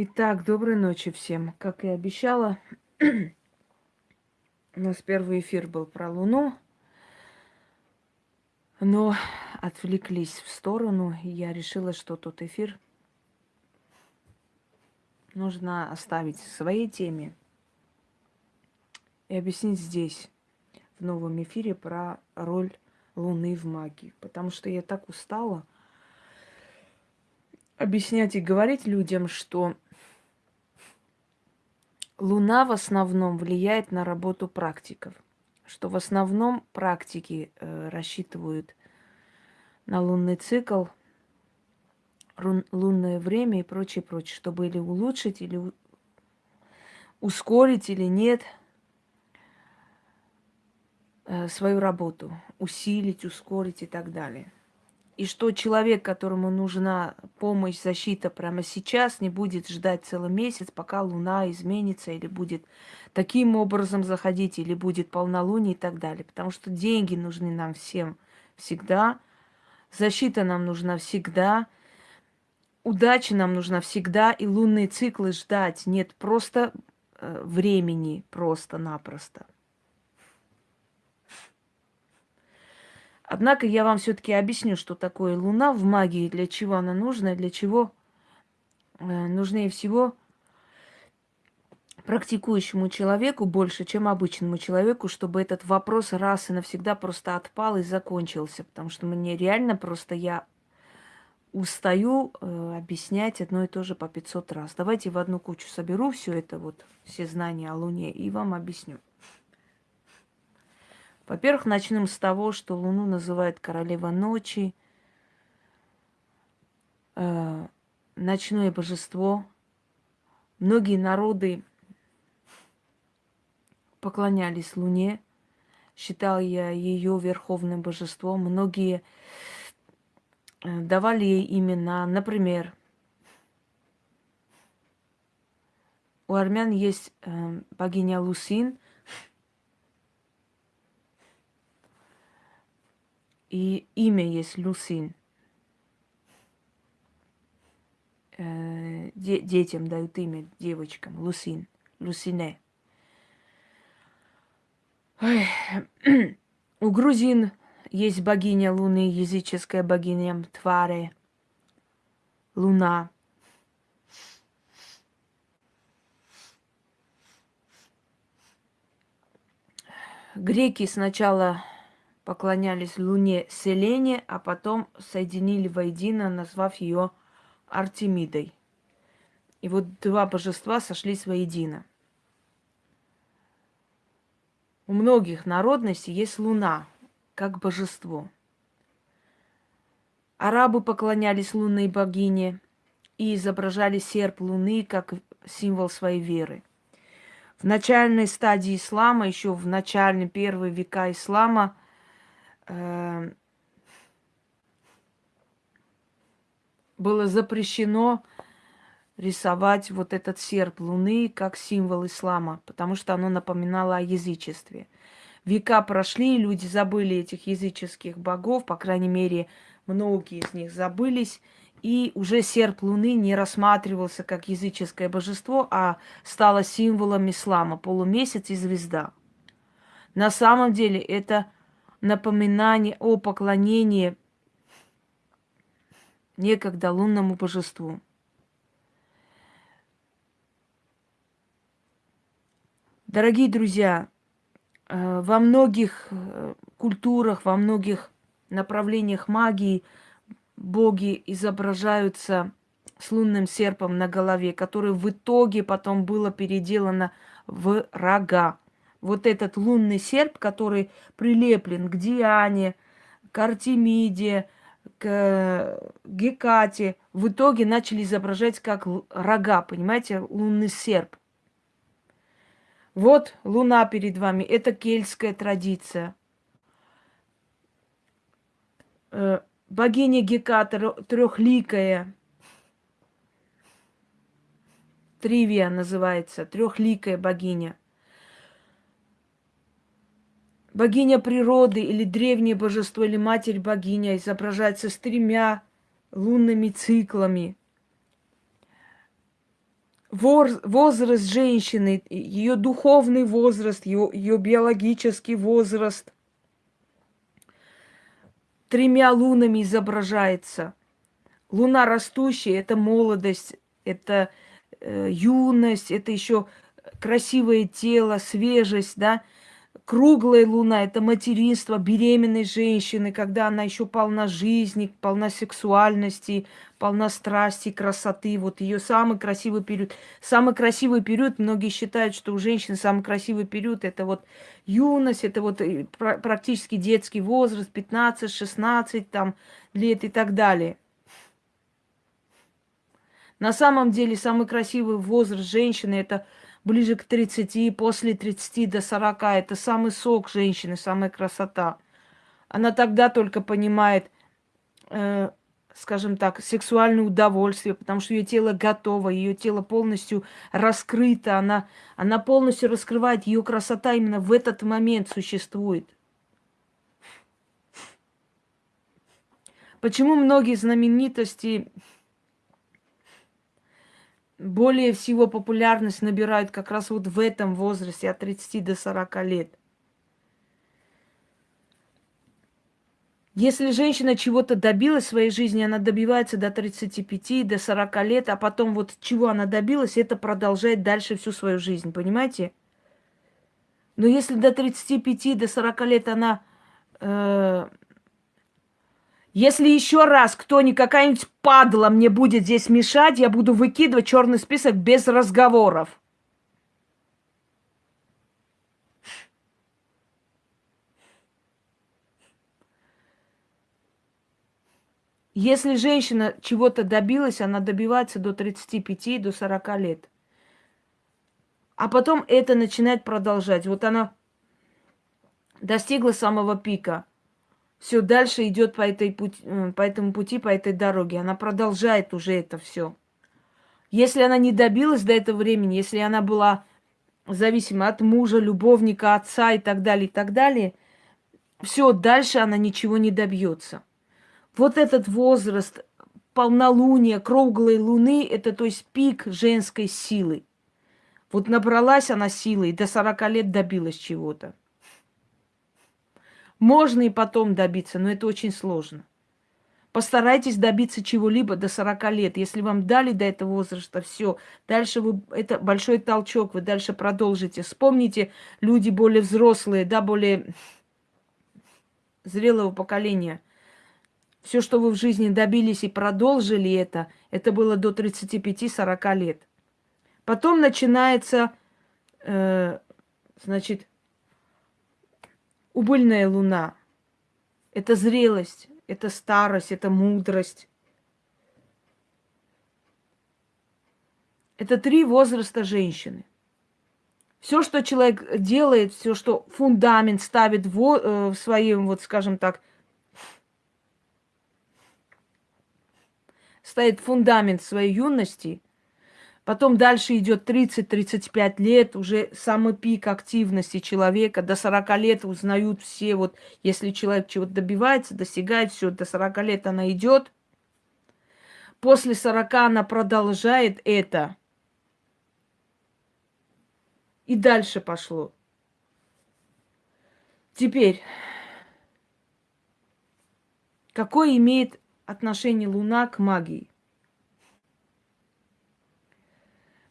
Итак, доброй ночи всем. Как и обещала, у нас первый эфир был про Луну, но отвлеклись в сторону, и я решила, что тот эфир нужно оставить в своей теме и объяснить здесь, в новом эфире, про роль Луны в магии. Потому что я так устала объяснять и говорить людям, что Луна в основном влияет на работу практиков, что в основном практики э, рассчитывают на лунный цикл, рун, лунное время и прочее, прочее, чтобы или улучшить, или ускорить, или нет э, свою работу, усилить, ускорить и так далее и что человек, которому нужна помощь, защита прямо сейчас, не будет ждать целый месяц, пока Луна изменится или будет таким образом заходить, или будет полнолуние и так далее. Потому что деньги нужны нам всем всегда, защита нам нужна всегда, удача нам нужна всегда, и лунные циклы ждать нет просто э, времени, просто-напросто. Однако я вам все-таки объясню, что такое Луна в магии, для чего она нужна, для чего э, нужнее всего практикующему человеку больше, чем обычному человеку, чтобы этот вопрос раз и навсегда просто отпал и закончился. Потому что мне реально просто я устаю э, объяснять одно и то же по 500 раз. Давайте в одну кучу соберу все это, вот все знания о Луне, и вам объясню. Во-первых, начнем с того, что Луну называют королева ночи, э, ночное божество. Многие народы поклонялись Луне, считал я ее верховным божеством. Многие э, давали ей имена. Например, у армян есть э, богиня Лусин – И имя есть Люсин. Э, де детям дают имя, девочкам. Лусин. Лусине. Ой. У грузин есть богиня Луны, языческая богиня Тваре. Луна. Греки сначала поклонялись Луне Селене, а потом соединили воедино, назвав ее Артемидой. И вот два божества сошлись воедино. У многих народностей есть Луна, как божество. Арабы поклонялись лунной богине и изображали серп Луны как символ своей веры. В начальной стадии ислама, еще в начальные первые века ислама – было запрещено рисовать вот этот серп луны как символ ислама, потому что оно напоминало о язычестве. Века прошли, люди забыли этих языческих богов, по крайней мере, многие из них забылись, и уже серп луны не рассматривался как языческое божество, а стало символом ислама, полумесяц и звезда. На самом деле это напоминание о поклонении некогда лунному божеству. Дорогие друзья, э, во многих э, культурах, во многих направлениях магии боги изображаются с лунным серпом на голове, который в итоге потом было переделано в рога вот этот лунный серп, который прилеплен к Диане, к Артемиде, к Гекате, в итоге начали изображать как рога, понимаете, лунный серп. Вот луна перед вами, это кельтская традиция. Э, богиня Геката трехликая, Тривия называется, трехликая богиня – Богиня природы или древнее божество или матерь богиня изображается с тремя лунными циклами. возраст женщины, ее духовный возраст, ее биологический возраст тремя лунами изображается. Луна растущая – это молодость, это э, юность, это еще красивое тело, свежесть, да – Круглая луна – это материнство беременной женщины, когда она еще полна жизни, полна сексуальности, полна страсти, красоты. Вот ее самый красивый период. Самый красивый период, многие считают, что у женщины самый красивый период – это вот юность, это вот э, практически детский возраст, 15-16 там, лет и так далее. На самом деле самый красивый возраст женщины – это – ближе к 30, после 30 до 40. Это самый сок женщины, самая красота. Она тогда только понимает, э, скажем так, сексуальное удовольствие, потому что ее тело готово, ее тело полностью раскрыто, она, она полностью раскрывает, ее красота именно в этот момент существует. Почему многие знаменитости более всего популярность набирают как раз вот в этом возрасте, от 30 до 40 лет. Если женщина чего-то добилась в своей жизни, она добивается до 35, до 40 лет, а потом вот чего она добилась, это продолжает дальше всю свою жизнь, понимаете? Но если до 35, до 40 лет она э, если еще раз кто-нибудь, какая-нибудь падла мне будет здесь мешать, я буду выкидывать черный список без разговоров. Если женщина чего-то добилась, она добивается до 35, до 40 лет. А потом это начинает продолжать. Вот она достигла самого пика – все дальше идет по, этой пути, э, по этому пути, по этой дороге. Она продолжает уже это все. Если она не добилась до этого времени, если она была зависима от мужа, любовника, отца и так далее, и так далее, все, дальше она ничего не добьется. Вот этот возраст полнолуния, круглой луны, это то есть пик женской силы. Вот набралась она силой, до 40 лет добилась чего-то. Можно и потом добиться, но это очень сложно. Постарайтесь добиться чего-либо до 40 лет. Если вам дали до этого возраста, все. Дальше вы, это большой толчок, вы дальше продолжите. Вспомните, люди более взрослые, да, более зрелого поколения. Все, что вы в жизни добились и продолжили это, это было до 35-40 лет. Потом начинается, э, значит, убыльная луна. Это зрелость, это старость, это мудрость. Это три возраста женщины. Все, что человек делает, все, что фундамент ставит в, э, в своем, вот скажем так, ставит фундамент своей юности, Потом дальше идет 30-35 лет, уже самый пик активности человека. До 40 лет узнают все, вот если человек чего-то добивается, достигает, все, до 40 лет она идет. После 40 она продолжает это. И дальше пошло. Теперь, какое имеет отношение Луна к магии?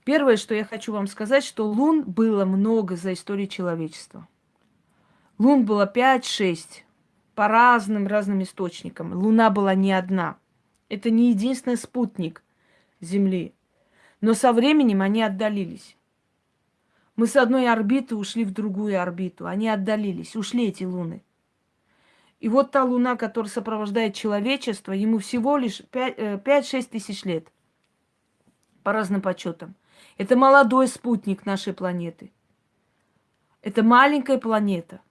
Первое, что я хочу вам сказать, что лун было много за историю человечества. Лун было 5-6 по разным разным источникам. Луна была не одна. Это не единственный спутник Земли. Но со временем они отдалились. Мы с одной орбиты ушли в другую орбиту. Они отдалились, ушли эти луны. И вот та луна, которая сопровождает человечество, ему всего лишь 5-6 э, тысяч лет. По разным подсчетам. Это молодой спутник нашей планеты. Это маленькая планета.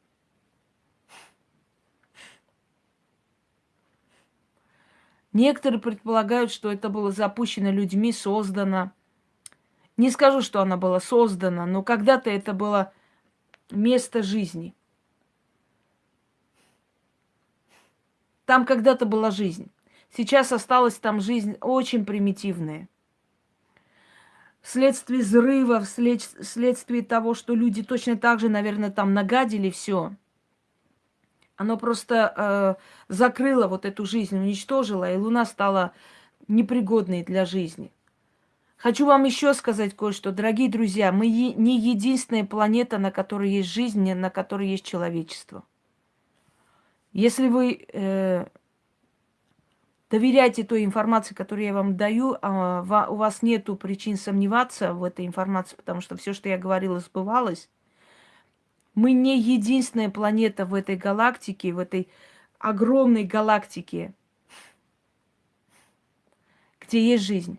Некоторые предполагают, что это было запущено людьми, создано. Не скажу, что она была создана, но когда-то это было место жизни. Там когда-то была жизнь. Сейчас осталась там жизнь очень примитивная. Вследствие взрыва, вслед, вследствие того, что люди точно так же, наверное, там нагадили все. Оно просто э, закрыло вот эту жизнь, уничтожило, и Луна стала непригодной для жизни. Хочу вам еще сказать кое-что, дорогие друзья. Мы не единственная планета, на которой есть жизнь, на которой есть человечество. Если вы э, доверяйте той информации, которую я вам даю, а у вас нет причин сомневаться в этой информации, потому что все, что я говорила, сбывалось. Мы не единственная планета в этой галактике, в этой огромной галактике, где есть жизнь.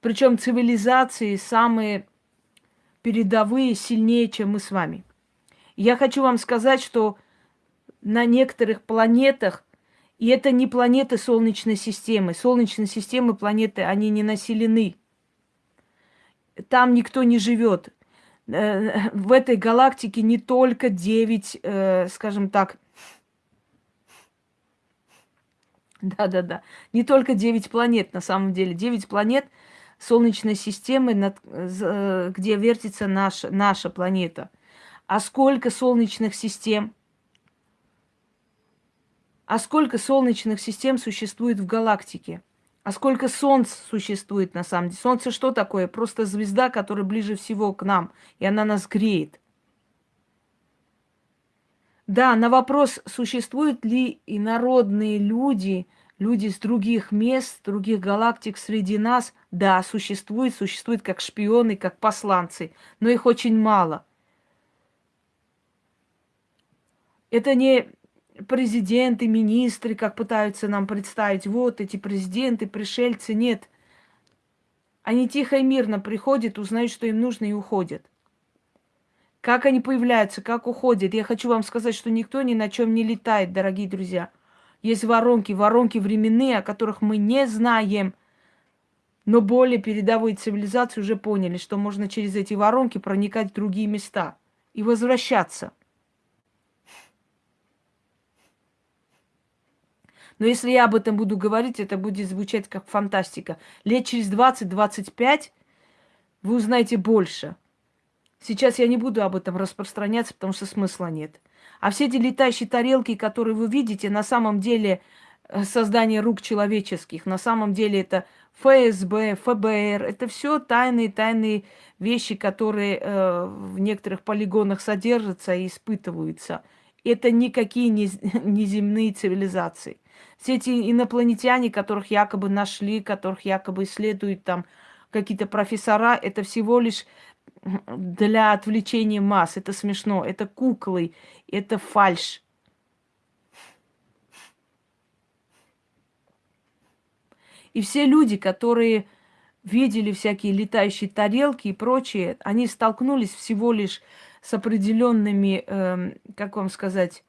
Причем цивилизации самые передовые, сильнее, чем мы с вами. Я хочу вам сказать, что на некоторых планетах и это не планеты Солнечной системы. Солнечной системы планеты, они не населены. Там никто не живет. Э, в этой галактике не только 9, э, скажем так, да-да-да, не только 9 планет на самом деле. 9 планет Солнечной системы, э, где вертится наша, наша планета. А сколько солнечных систем – а сколько солнечных систем существует в галактике? А сколько солнц существует на самом деле? Солнце что такое? Просто звезда, которая ближе всего к нам, и она нас греет. Да, на вопрос, существуют ли инородные люди, люди с других мест, других галактик среди нас, да, существуют, существуют как шпионы, как посланцы, но их очень мало. Это не президенты, министры, как пытаются нам представить, вот эти президенты, пришельцы, нет. Они тихо и мирно приходят, узнают, что им нужно, и уходят. Как они появляются, как уходят. Я хочу вам сказать, что никто ни на чем не летает, дорогие друзья. Есть воронки, воронки временные, о которых мы не знаем. Но более передовые цивилизации уже поняли, что можно через эти воронки проникать в другие места и возвращаться. Но если я об этом буду говорить, это будет звучать как фантастика. Лет через 20-25 вы узнаете больше. Сейчас я не буду об этом распространяться, потому что смысла нет. А все эти летающие тарелки, которые вы видите, на самом деле э, создание рук человеческих, на самом деле это ФСБ, ФБР, это все тайные, тайные вещи, которые э, в некоторых полигонах содержатся и испытываются. Это никакие не, не земные цивилизации. Все эти инопланетяне, которых якобы нашли, которых якобы исследуют там какие-то профессора, это всего лишь для отвлечения масс. Это смешно. Это куклы, это фальш. И все люди, которые видели всякие летающие тарелки и прочее, они столкнулись всего лишь с определенными, э, как вам сказать,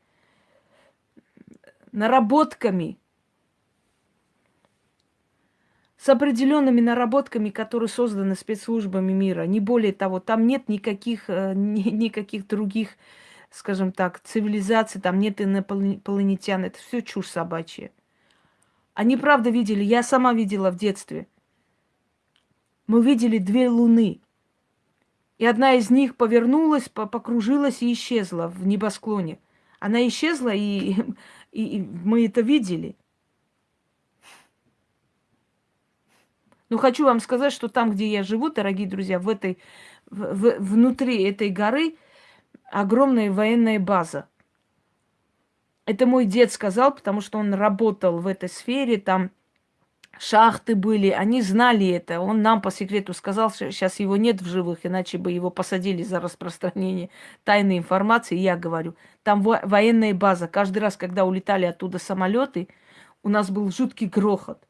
наработками, с определенными наработками, которые созданы спецслужбами мира. Не более того, там нет никаких, э, ни, никаких других, скажем так, цивилизаций, там нет инопланетян. Это все чушь собачья. Они правда видели, я сама видела в детстве. Мы видели две луны. И одна из них повернулась, покружилась и исчезла в небосклоне. Она исчезла, и И, и мы это видели. Но хочу вам сказать, что там, где я живу, дорогие друзья, в этой, в, в, внутри этой горы огромная военная база. Это мой дед сказал, потому что он работал в этой сфере, там шахты были, они знали это. Он нам по секрету сказал, что сейчас его нет в живых, иначе бы его посадили за распространение тайной информации. Я говорю, там военная база. Каждый раз, когда улетали оттуда самолеты, у нас был жуткий грохот.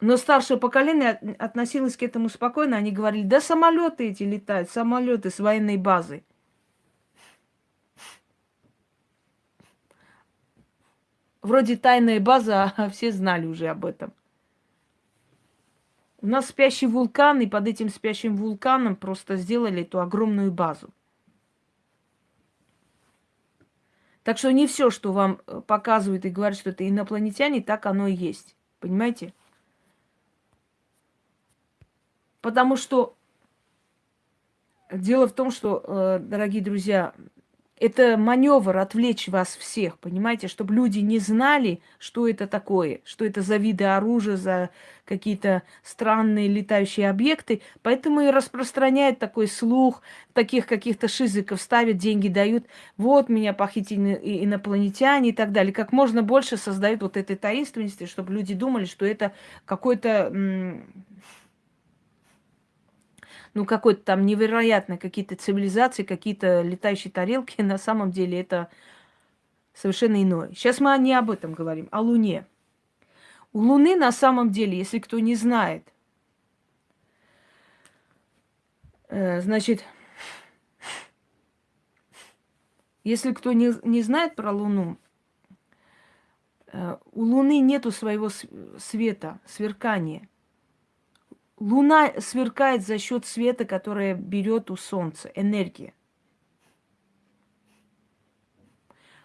Но старшее поколение относилось к этому спокойно. Они говорили, да самолеты эти летают, самолеты с военной базы. Вроде тайная база, а все знали уже об этом. У нас спящий вулкан, и под этим спящим вулканом просто сделали эту огромную базу. Так что не все, что вам э, показывают и говорят, что это инопланетяне, так оно и есть. Понимаете? Потому что дело в том, что, э, дорогие друзья, это маневр отвлечь вас всех, понимаете, чтобы люди не знали, что это такое, что это за виды оружия, за какие-то странные летающие объекты. Поэтому и распространяет такой слух, таких каких-то шизиков ставят, деньги дают. Вот меня похитили инопланетяне и так далее. Как можно больше создают вот этой таинственности, чтобы люди думали, что это какой-то ну, какой-то там невероятно какие-то цивилизации, какие-то летающие тарелки, на самом деле это совершенно иное. Сейчас мы не об этом говорим, о Луне. У Луны на самом деле, если кто не знает, э, значит, если кто не, не знает про Луну, э, у Луны нету своего света, сверкания – Луна сверкает за счет света, которое берет у Солнца, энергия.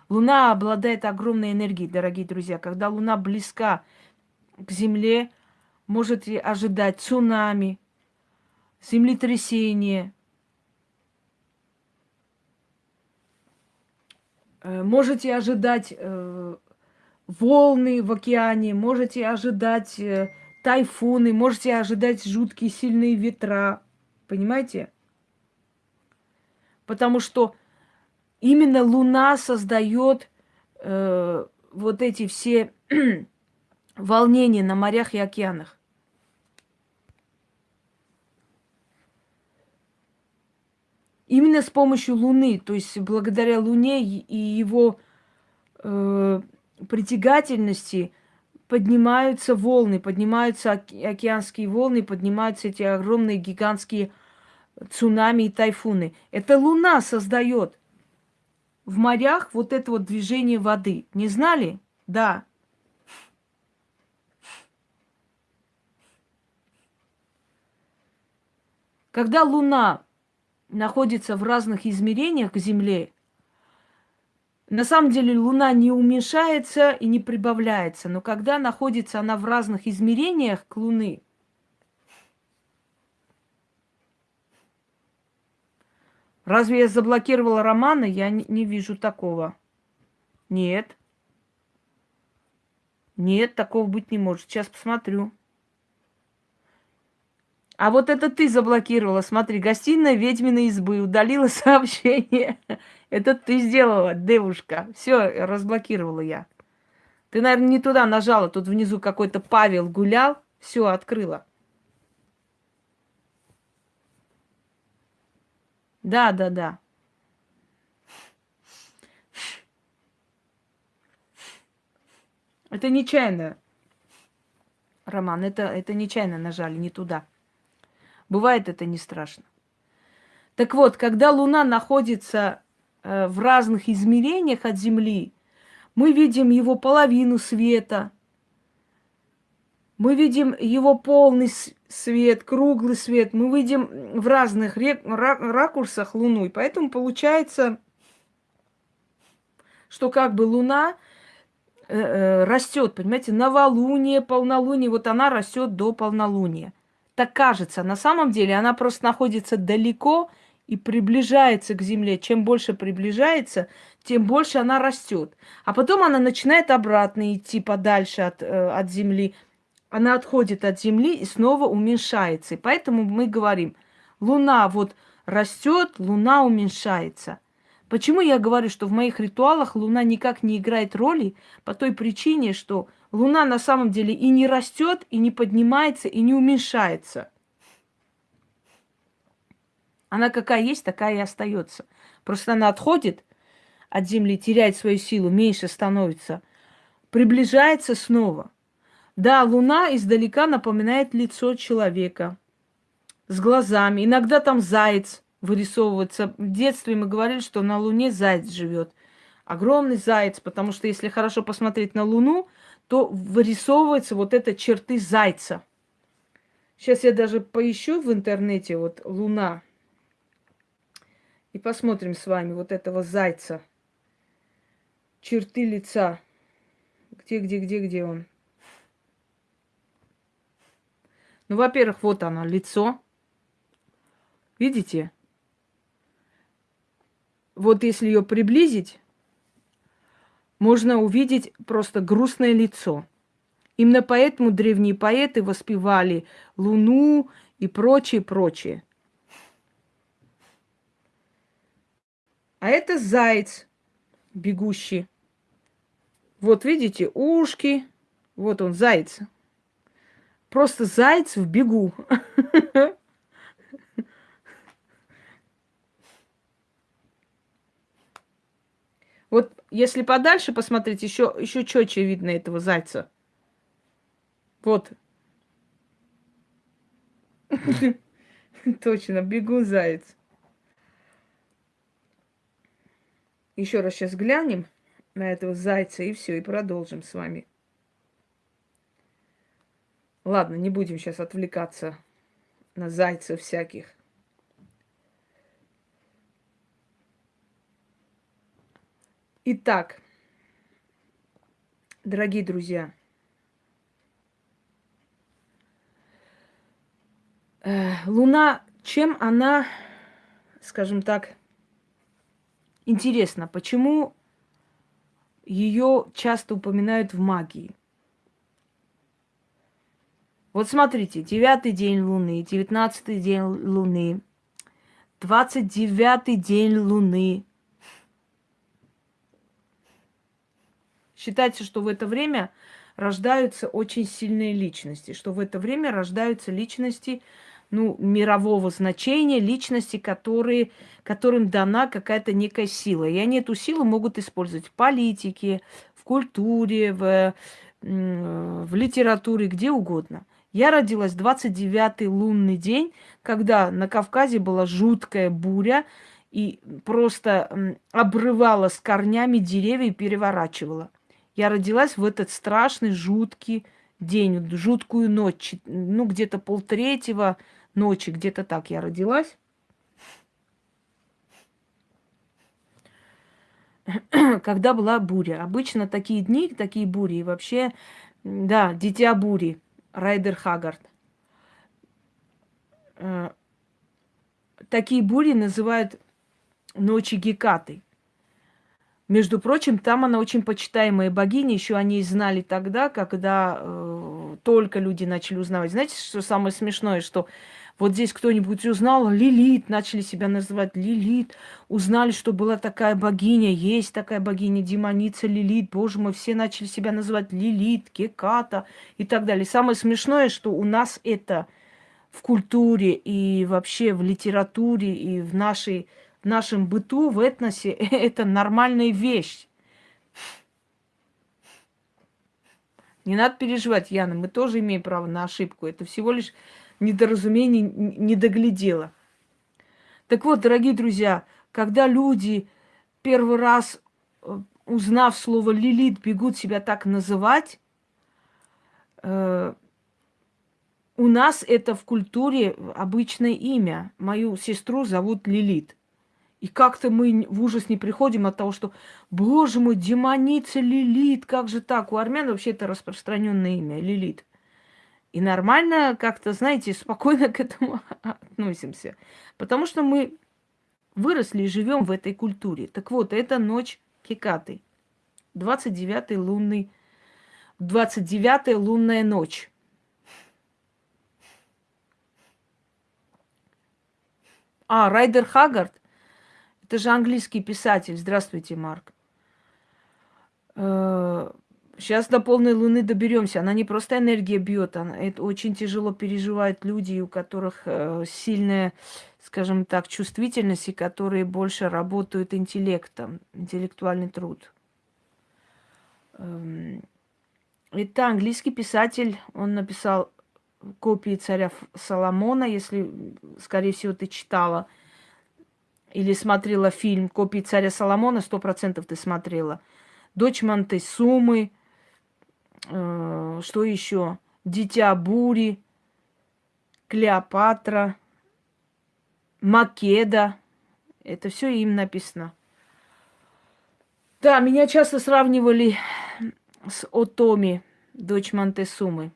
Луна обладает огромной энергией, дорогие друзья. Когда Луна близка к Земле, можете ожидать цунами, землетрясение, э, можете ожидать э, волны в океане, можете ожидать э, тайфуны, можете ожидать жуткие сильные ветра. Понимаете? Потому что именно Луна создает э, вот эти все волнения на морях и океанах. Именно с помощью Луны, то есть благодаря Луне и его э, притягательности поднимаются волны, поднимаются океанские волны, поднимаются эти огромные гигантские цунами и тайфуны. Это Луна создает в морях вот это вот движение воды. Не знали? Да. Когда Луна находится в разных измерениях к Земле, на самом деле Луна не уменьшается и не прибавляется, но когда находится она в разных измерениях к Луны, Разве я заблокировала романы? Я не, не вижу такого. Нет. Нет, такого быть не может. Сейчас посмотрю. А вот это ты заблокировала. Смотри, гостиная ведьминой избы. Удалила сообщение. Это ты сделала, девушка. Все, разблокировала я. Ты, наверное, не туда нажала. Тут внизу какой-то Павел гулял. Все, открыла. Да, да, да. Это нечаянно, Роман. Это, это нечаянно нажали, не туда. Бывает это не страшно. Так вот, когда Луна находится Э, в разных измерениях от Земли, мы видим его половину света, мы видим его полный свет, круглый свет, мы видим в разных ракурсах Луну. И поэтому получается, что как бы Луна э, э, растет, понимаете, новолуние, полнолуние, вот она растет до полнолуния. Так кажется, на самом деле она просто находится далеко и приближается к Земле. Чем больше приближается, тем больше она растет. А потом она начинает обратно идти подальше от, э, от Земли. Она отходит от Земли и снова уменьшается. И поэтому мы говорим, Луна вот растет, Луна уменьшается. Почему я говорю, что в моих ритуалах Луна никак не играет роли? По той причине, что Луна на самом деле и не растет, и не поднимается, и не уменьшается. Она какая есть, такая и остается. Просто она отходит от Земли, теряет свою силу, меньше становится, приближается снова. Да, Луна издалека напоминает лицо человека с глазами. Иногда там заяц вырисовывается. В детстве мы говорили, что на Луне заяц живет. Огромный заяц, потому что если хорошо посмотреть на Луну, то вырисовывается вот это черты зайца. Сейчас я даже поищу в интернете вот Луна. И посмотрим с вами вот этого зайца. Черты лица. Где, где, где, где он? Ну, во-первых, вот оно, лицо. Видите? Вот если ее приблизить, можно увидеть просто грустное лицо. Именно поэтому древние поэты воспевали Луну и прочее, прочее. А это заяц бегущий. Вот видите, ушки. Вот он, заяц. Просто заяц в бегу. Вот если подальше посмотреть, еще, еще четче видно этого зайца. Вот. Точно, бегу заяц. Еще раз сейчас глянем на этого зайца и все, и продолжим с вами. Ладно, не будем сейчас отвлекаться на зайцев всяких. Итак, дорогие друзья, э, Луна, чем она, скажем так, интересна? Почему ее часто упоминают в магии? Вот смотрите, девятый день Луны, девятнадцатый день Луны, двадцать девятый день Луны, Считается, что в это время рождаются очень сильные личности, что в это время рождаются личности ну, мирового значения, личности, которые, которым дана какая-то некая сила. И они эту силу могут использовать в политике, в культуре, в, в литературе, где угодно. Я родилась 29-й лунный день, когда на Кавказе была жуткая буря, и просто обрывала с корнями деревья и переворачивала. Я родилась в этот страшный, жуткий день, жуткую ночь, ну, где-то полтретьего ночи, где-то так я родилась. Когда была буря. Обычно такие дни, такие бури, и вообще, да, дитя бури, Райдер Хагард. Э, такие бури называют ночи Гекаты. Между прочим, там она очень почитаемая богиня. Еще они знали тогда, когда э, только люди начали узнавать. Знаете, что самое смешное, что вот здесь кто-нибудь узнал, Лилит, начали себя называть Лилит, узнали, что была такая богиня, есть такая богиня, демоница Лилит, боже мой, все начали себя называть Лилит, Кеката и так далее. Самое смешное, что у нас это в культуре и вообще в литературе и в нашей в нашем быту, в этносе это нормальная вещь. Не надо переживать, Яна, мы тоже имеем право на ошибку. Это всего лишь недоразумение, не доглядело. Так вот, дорогие друзья, когда люди первый раз, э, узнав слово Лилит, бегут себя так называть, э, у нас это в культуре обычное имя. Мою сестру зовут Лилит. И как-то мы в ужас не приходим от того, что, боже мой, демоница Лилит, как же так? У армян вообще это распространенное имя, Лилит. И нормально как-то, знаете, спокойно к этому относимся. Потому что мы выросли и живем в этой культуре. Так вот, это ночь Кикаты. 29-й лунный, 29-я лунная ночь. А, Райдер Хагард это же английский писатель. Здравствуйте, Марк. Сейчас э, до полной луны доберемся. Она не просто энергия бьет, она, это очень тяжело переживают люди, у которых э, сильная, скажем так, чувствительность, и которые больше работают интеллектом, интеллектуальный труд. Эм, это английский писатель, он написал копии царя Соломона, если, скорее всего, ты читала – или смотрела фильм «Копии царя Соломона», сто процентов ты смотрела. «Дочь Монтесумы», э, что еще? «Дитя бури», «Клеопатра», «Македа». Это все им написано. Да, меня часто сравнивали с Отоми, дочь Монтесумы.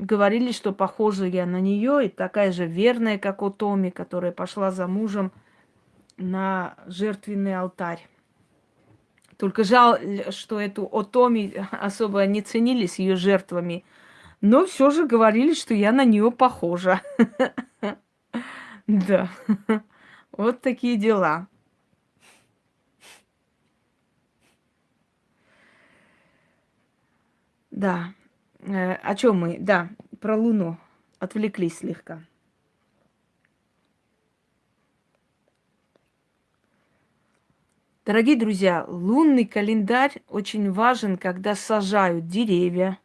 Говорили, что похожа я на нее, и такая же верная, как у Томи, которая пошла за мужем на жертвенный алтарь. Только жаль, что эту Отоми особо не ценили с ее жертвами. Но все же говорили, что я на нее похожа. Да. Вот такие дела. Да. Э, о чем мы? Да, про Луну. Отвлеклись слегка. Дорогие друзья, лунный календарь очень важен, когда сажают деревья,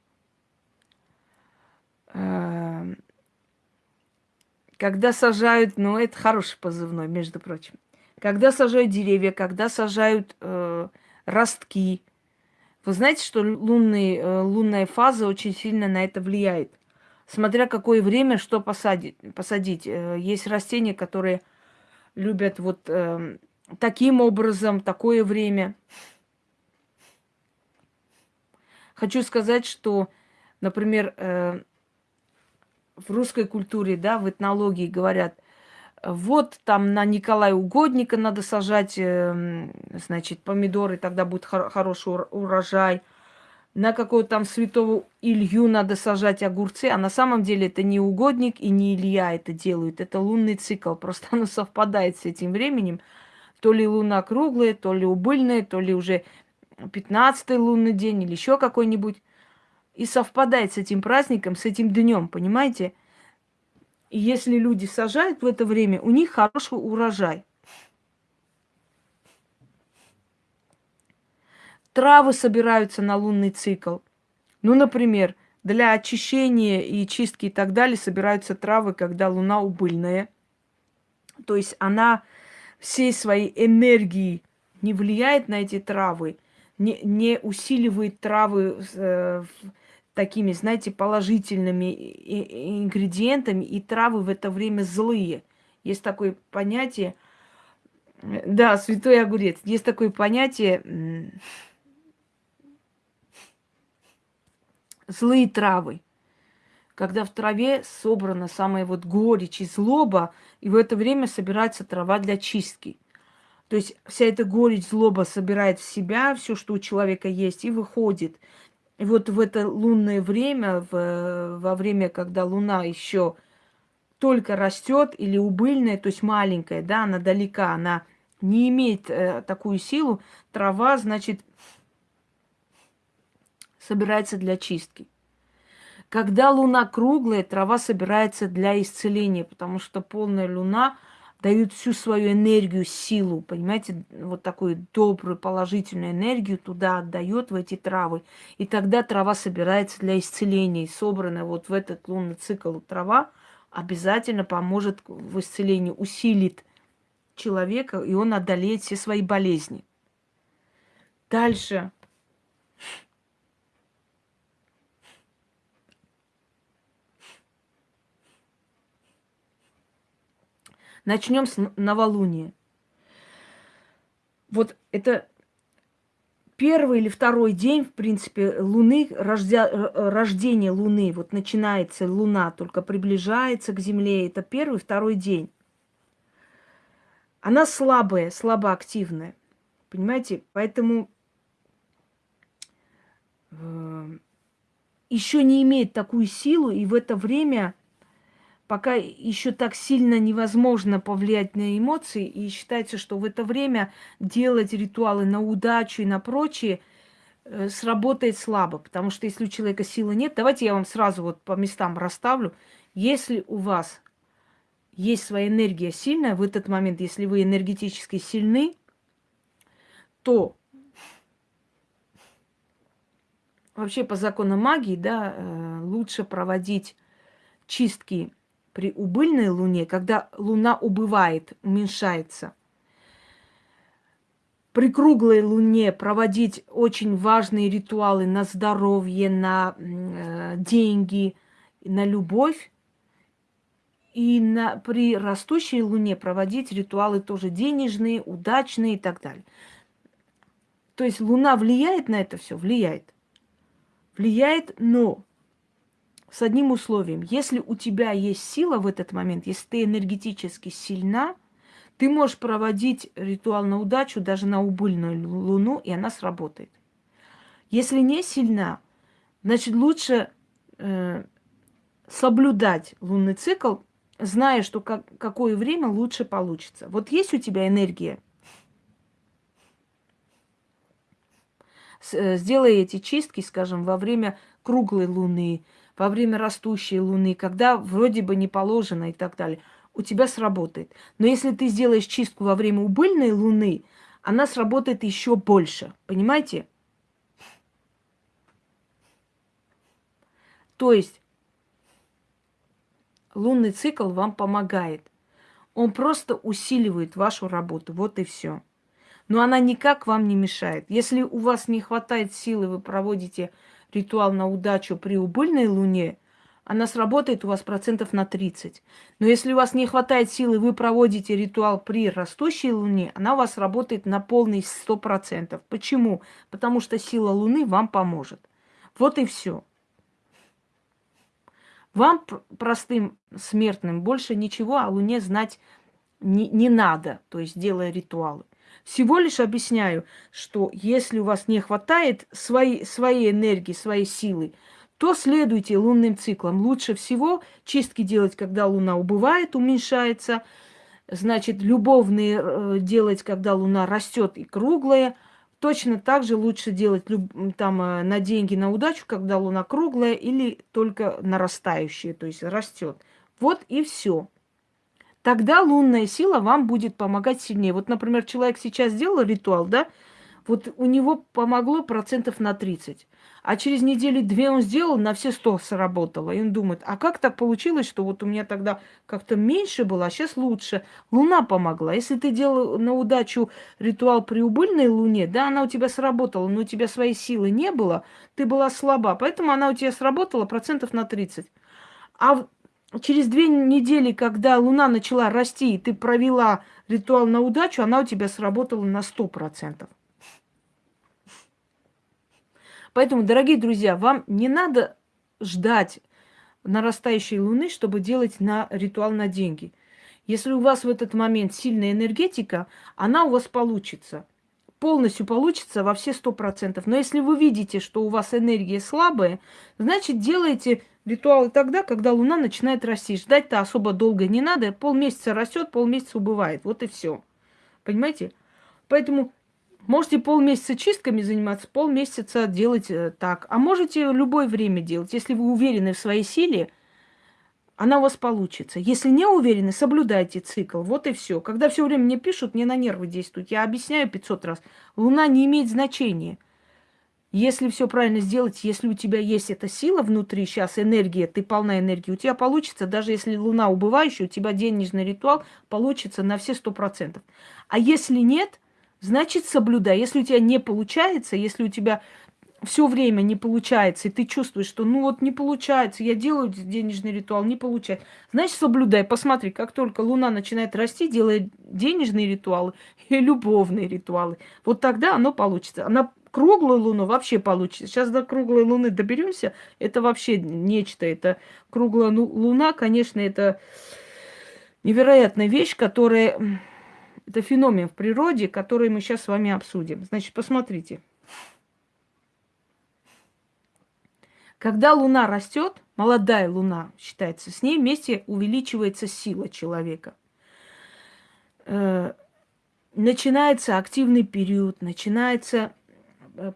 э, когда сажают, ну это хороший позывной, между прочим, когда сажают деревья, когда сажают э, ростки. Вы знаете, что лунный, э, лунная фаза очень сильно на это влияет. Смотря какое время, что посадить. посадить. Э, есть растения, которые любят вот э, таким образом, такое время. Хочу сказать, что, например, э, в русской культуре, да, в этнологии говорят, вот там на Николая Угодника надо сажать, э, значит, помидоры, тогда будет хор- хороший урожай. На какого-то там святого Илью надо сажать огурцы, а на самом деле это не угодник и не Илья это делают, это лунный цикл, просто оно совпадает с этим временем. То ли луна круглая, то ли убыльная, то ли уже 15 лунный день или еще какой-нибудь и совпадает с этим праздником, с этим днем, понимаете? И если люди сажают в это время, у них хороший урожай. Травы собираются на лунный цикл. Ну, например, для очищения и чистки и так далее собираются травы, когда луна убыльная. То есть она всей своей энергией не влияет на эти травы, не, не усиливает травы э, такими, знаете, положительными ингредиентами, и травы в это время злые. Есть такое понятие, да, святой огурец, есть такое понятие злые травы. Когда в траве собрана самая вот горечь и злоба, и в это время собирается трава для чистки. То есть вся эта горечь, злоба собирает в себя все, что у человека есть, и выходит. И вот в это лунное время, в, во время, когда луна еще только растет или убыльная, то есть маленькая, да, она далека, она не имеет э, такую силу, трава, значит, собирается для чистки. Когда луна круглая, трава собирается для исцеления, потому что полная луна – дают всю свою энергию, силу, понимаете, вот такую добрую, положительную энергию туда отдает в эти травы. И тогда трава собирается для исцеления. И собранная вот в этот лунный цикл трава обязательно поможет в исцелении, усилит человека, и он одолеет все свои болезни. Дальше. Начнем с новолуния. Вот это первый или второй день, в принципе, Луны, рождя, рождение Луны, вот начинается Луна, только приближается к Земле, это первый, второй день. Она слабая, слабоактивная, понимаете? Поэтому э, еще не имеет такую силу, и в это время пока еще так сильно невозможно повлиять на эмоции, и считается, что в это время делать ритуалы на удачу и на прочее э, сработает слабо, потому что если у человека силы нет, давайте я вам сразу вот по местам расставлю. Если у вас есть своя энергия сильная в этот момент, если вы энергетически сильны, то вообще по законам магии, да, э, лучше проводить чистки при убыльной луне, когда луна убывает, уменьшается. При круглой луне проводить очень важные ритуалы на здоровье, на э, деньги, на любовь. И на, при растущей луне проводить ритуалы тоже денежные, удачные и так далее. То есть луна влияет на это все? Влияет. Влияет, но с одним условием. Если у тебя есть сила в этот момент, если ты энергетически сильна, ты можешь проводить ритуал на удачу даже на убыльную луну, и она сработает. Если не сильна, значит лучше э, соблюдать лунный цикл, зная, что как, какое время лучше получится. Вот есть у тебя энергия, э, сделай эти чистки, скажем, во время круглой луны, во время растущей луны, когда вроде бы не положено и так далее – у тебя сработает. Но если ты сделаешь чистку во время убыльной луны, она сработает еще больше. Понимаете? То есть лунный цикл вам помогает. Он просто усиливает вашу работу. Вот и все. Но она никак вам не мешает. Если у вас не хватает силы, вы проводите ритуал на удачу при убыльной луне – она сработает у вас процентов на 30. Но если у вас не хватает силы, вы проводите ритуал при растущей луне, она у вас работает на полный 100%. Почему? Потому что сила луны вам поможет. Вот и все. Вам, простым смертным, больше ничего о Луне знать не, не надо, то есть делая ритуалы. Всего лишь объясняю, что если у вас не хватает своей, своей энергии, своей силы, то следуйте лунным циклам. Лучше всего чистки делать, когда луна убывает, уменьшается. Значит, любовные э, делать, когда луна растет и круглая. Точно так же лучше делать там э, на деньги, на удачу, когда луна круглая или только нарастающая, то есть растет. Вот и все. Тогда лунная сила вам будет помогать сильнее. Вот, например, человек сейчас сделал ритуал, да, вот у него помогло процентов на 30. А через недели две он сделал, на все сто сработало. И он думает, а как так получилось, что вот у меня тогда как-то меньше было, а сейчас лучше. Луна помогла. Если ты делал на удачу ритуал при убыльной луне, да, она у тебя сработала, но у тебя своей силы не было, ты была слаба, поэтому она у тебя сработала процентов на 30. А через две недели, когда луна начала расти, и ты провела ритуал на удачу, она у тебя сработала на 100%. Поэтому, дорогие друзья, вам не надо ждать нарастающей луны, чтобы делать на ритуал на деньги. Если у вас в этот момент сильная энергетика, она у вас получится. Полностью получится во все сто процентов. Но если вы видите, что у вас энергия слабая, значит, делайте ритуалы тогда, когда луна начинает расти. Ждать-то особо долго не надо. Полмесяца растет, полмесяца убывает. Вот и все. Понимаете? Поэтому Можете полмесяца чистками заниматься, полмесяца делать э, так. А можете любое время делать. Если вы уверены в своей силе, она у вас получится. Если не уверены, соблюдайте цикл. Вот и все. Когда все время мне пишут, мне на нервы действуют. Я объясняю 500 раз. Луна не имеет значения. Если все правильно сделать, если у тебя есть эта сила внутри, сейчас энергия, ты полна энергии, у тебя получится, даже если луна убывающая, у тебя денежный ритуал получится на все сто процентов. А если нет – значит соблюдай. Если у тебя не получается, если у тебя все время не получается, и ты чувствуешь, что ну вот не получается, я делаю денежный ритуал, не получается, значит соблюдай. Посмотри, как только Луна начинает расти, делай денежные ритуалы и любовные ритуалы. Вот тогда оно получится. На круглую Луну вообще получится. Сейчас до круглой Луны доберемся, это вообще нечто. Это круглая Луна, конечно, это невероятная вещь, которая это феномен в природе, который мы сейчас с вами обсудим. Значит, посмотрите. Когда Луна растет, молодая Луна считается, с ней вместе увеличивается сила человека. Э, начинается активный период, начинается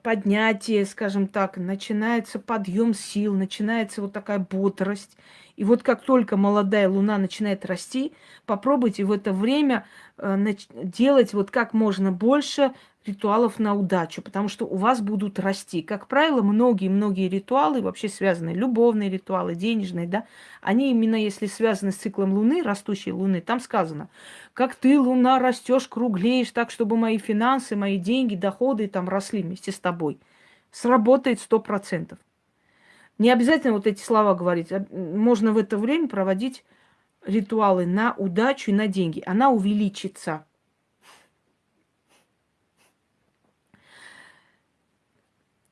поднятие, скажем так, начинается подъем сил, начинается вот такая бодрость. И вот как только молодая луна начинает расти, попробуйте в это время э, делать вот как можно больше ритуалов на удачу, потому что у вас будут расти. Как правило, многие-многие ритуалы, вообще связанные, любовные ритуалы, денежные, да, они именно если связаны с циклом Луны, растущей Луны, там сказано, как ты, Луна, растешь, круглеешь так, чтобы мои финансы, мои деньги, доходы там росли вместе с тобой. Сработает сто процентов. Не обязательно вот эти слова говорить. А, можно в это время проводить ритуалы на удачу и на деньги. Она увеличится.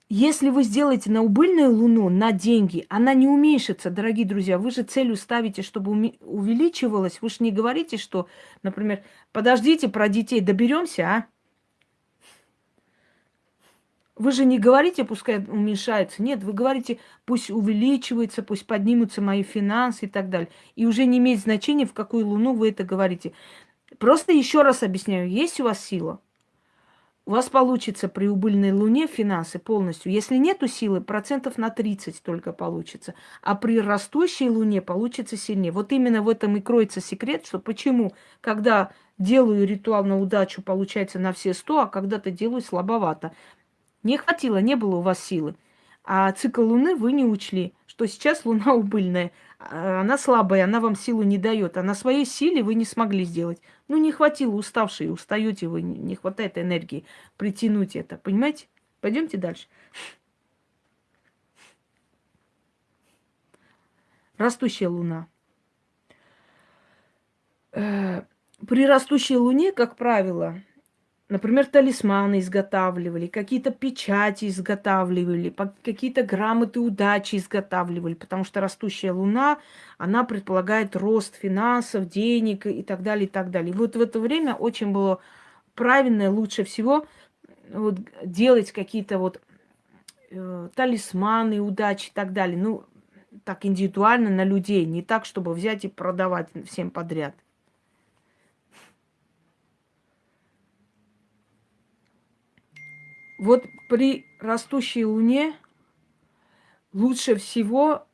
Если вы сделаете на убыльную луну на деньги, она не уменьшится, дорогие друзья. Вы же целью ставите, чтобы увеличивалась. Вы же не говорите, что, например, подождите, про детей доберемся, а? Вы же не говорите, пускай уменьшается. Нет, вы говорите, пусть увеличивается, пусть поднимутся мои финансы и так далее. И уже не имеет значения, в какую луну вы это говорите. Просто еще раз объясняю, есть у вас сила – у вас получится при убыльной луне финансы полностью. Если нету силы, процентов на 30 только получится. А при растущей луне получится сильнее. Вот именно в этом и кроется секрет, что почему, когда делаю ритуал на удачу, получается на все 100, а когда-то делаю слабовато. Не хватило, не было у вас силы. А цикл Луны вы не учли, что сейчас Луна убыльная. Она слабая, она вам силу не дает. А на своей силе вы не смогли сделать. Ну, не хватило, уставшие, устаете вы, не хватает энергии притянуть это. Понимаете? Пойдемте дальше. Растущая Луна. Э, при растущей Луне, как правило, Например, талисманы изготавливали, какие-то печати изготавливали, какие-то грамоты удачи изготавливали, потому что растущая луна, она предполагает рост финансов, денег и так далее, и так далее. Вот в это время очень было правильно, лучше всего вот, делать какие-то вот э, талисманы удачи и так далее. Ну, так индивидуально на людей, не так, чтобы взять и продавать всем подряд. Вот при растущей луне лучше всего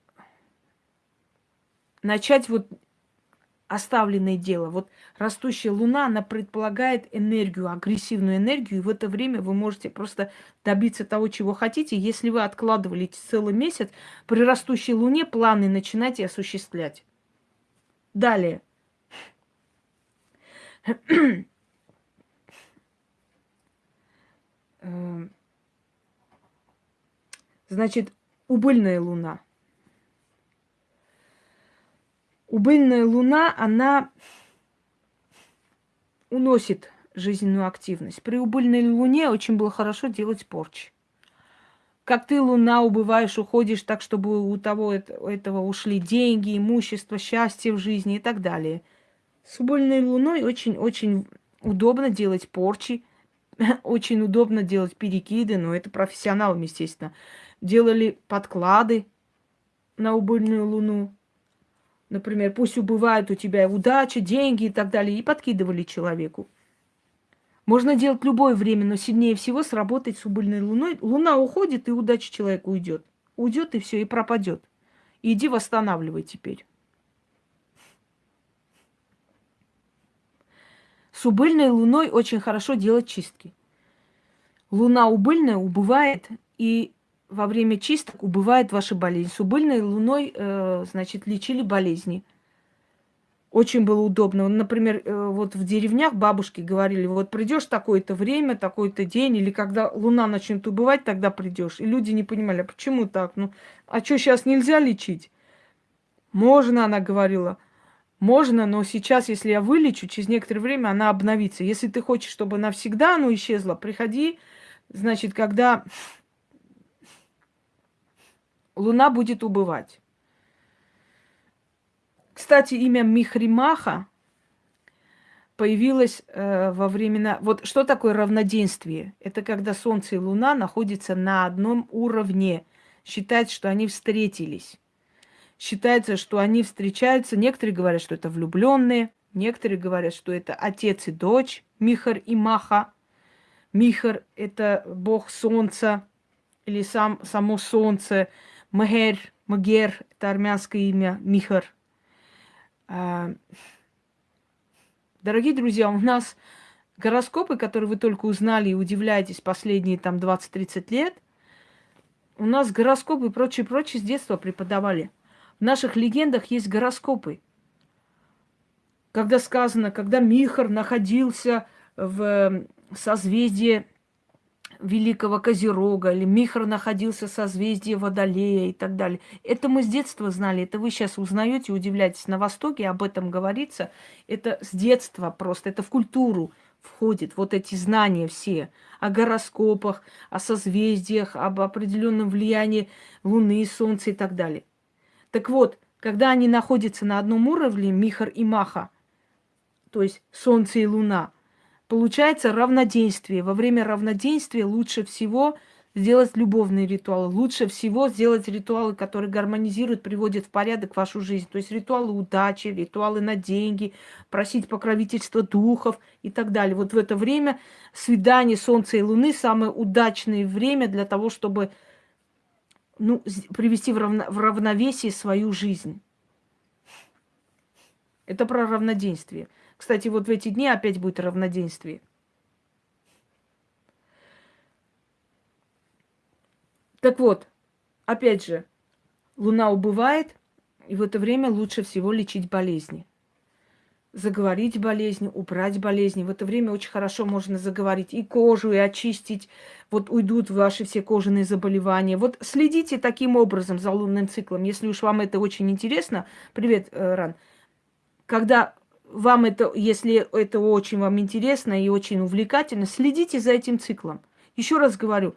начать вот оставленное дело. Вот растущая луна, она предполагает энергию, агрессивную энергию, и в это время вы можете просто добиться того, чего хотите. Если вы откладывали целый месяц, при растущей луне планы начинайте осуществлять. Далее. Эм, значит, убыльная луна. Убыльная луна, она уносит жизненную активность. При убыльной луне очень было хорошо делать порчи. Как ты, луна, убываешь, уходишь так, чтобы у того этого ушли деньги, имущество, счастье в жизни и так далее. С убыльной луной очень-очень удобно делать порчи, очень удобно делать перекиды, но это профессионалам, естественно. Делали подклады на убыльную луну. Например, пусть убывает у тебя удача, деньги и так далее, и подкидывали человеку. Можно делать любое время, но сильнее всего сработать с убыльной луной. Луна уходит, и удача человека уйдет. Уйдет и все, и пропадет. Иди восстанавливай теперь. С убыльной луной очень хорошо делать чистки. Луна убыльная убывает, и во время чисток убывает ваша болезнь. С убыльной луной, э, значит, лечили болезни. Очень было удобно. Например, э, вот в деревнях бабушки говорили, вот придешь такое-то время, такой-то день, или когда луна начнет убывать, тогда придешь. И люди не понимали, а почему так? Ну, а что, сейчас нельзя лечить? Можно, она говорила. Можно, но сейчас, если я вылечу, через некоторое время она обновится. Если ты хочешь, чтобы навсегда оно исчезло, приходи, значит, когда Луна будет убывать. Кстати, имя Михримаха появилось э, во времена... Вот что такое равноденствие? Это когда Солнце и Луна находятся на одном уровне. Считается, что они встретились считается, что они встречаются. Некоторые говорят, что это влюбленные, некоторые говорят, что это отец и дочь, Михар и Маха. Михар – это бог солнца или сам, само солнце. Мегер, Магер – это армянское имя, Михар. А, дорогие друзья, у нас гороскопы, которые вы только узнали и удивляетесь последние там 20-30 лет, у нас гороскопы и прочее-прочее с детства преподавали – в наших легендах есть гороскопы. Когда сказано, когда Михар находился в созвездии Великого Козерога, или Михар находился в созвездии Водолея и так далее. Это мы с детства знали, это вы сейчас узнаете, удивляетесь. На Востоке об этом говорится. Это с детства просто, это в культуру входит вот эти знания все о гороскопах, о созвездиях, об определенном влиянии Луны, Солнца и так далее. Так вот, когда они находятся на одном уровне, Михар и Маха, то есть Солнце и Луна, получается равноденствие. Во время равноденствия лучше всего – сделать любовные ритуалы. Лучше всего сделать ритуалы, которые гармонизируют, приводят в порядок вашу жизнь. То есть ритуалы удачи, ритуалы на деньги, просить покровительства духов и так далее. Вот в это время свидание Солнца и Луны самое удачное время для того, чтобы ну, привести в, равно, в равновесие свою жизнь. Это про равноденствие. Кстати, вот в эти дни опять будет равноденствие. Так вот, опять же, луна убывает, и в это время лучше всего лечить болезни. Заговорить болезни, убрать болезни. В это время очень хорошо можно заговорить и кожу, и очистить. Вот уйдут ваши все кожаные заболевания. Вот следите таким образом за лунным циклом. Если уж вам это очень интересно. Привет, э, Ран. Когда вам это, если это очень вам интересно и очень увлекательно, следите за этим циклом. Еще раз говорю,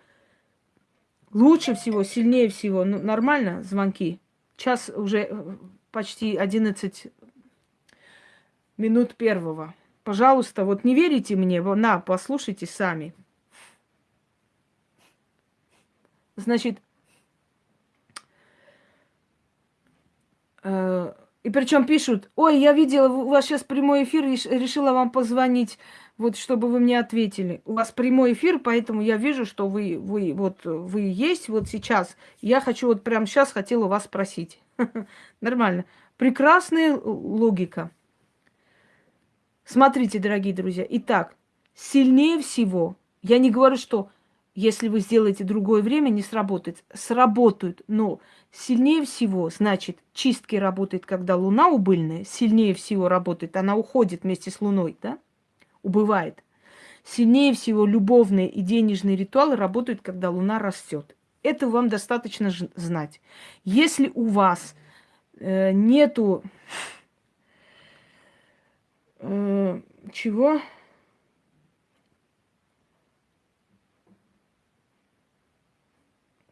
Лучше всего, сильнее всего. Ну, нормально звонки. Час уже э, почти 11 минут первого. Пожалуйста, вот не верите мне, на, послушайте сами. Значит, э, и причем пишут, ой, я видела, у вас сейчас прямой эфир, решила вам позвонить вот чтобы вы мне ответили. У вас прямой эфир, поэтому я вижу, что вы, вы, вот, вы есть вот сейчас. Я хочу вот прямо сейчас хотела вас спросить. Нормально. Прекрасная логика. Смотрите, дорогие друзья. Итак, сильнее всего, я не говорю, что если вы сделаете другое время, не сработает. Сработают, но сильнее всего, значит, чистки работает, когда Луна убыльная, сильнее всего работает, она уходит вместе с Луной, да? убывает. Сильнее всего любовные и денежные ритуалы работают, когда Луна растет. Это вам достаточно знать. Если у вас э, нету э, чего?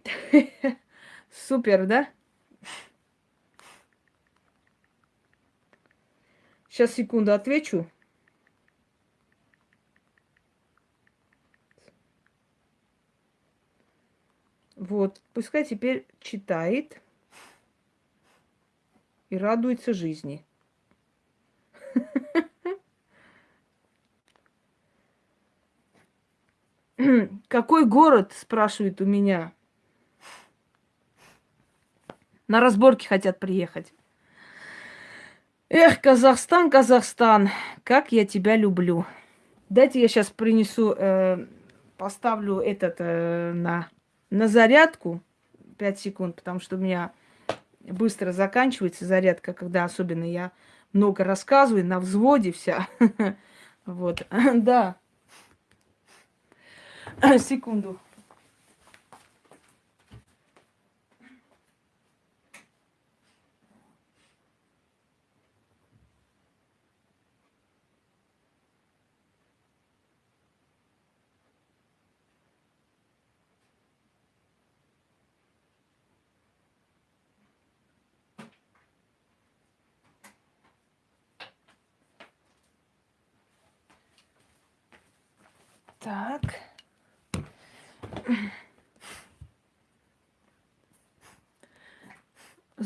Супер, да? Сейчас секунду отвечу. Вот, пускай теперь читает и радуется жизни. Какой город, спрашивает у меня. На разборки хотят приехать. Эх, Казахстан, Казахстан, как я тебя люблю. Дайте я сейчас принесу, э, поставлю этот э, на на зарядку 5 секунд, потому что у меня быстро заканчивается зарядка, когда особенно я много рассказываю, на взводе вся. Вот, да. Секунду.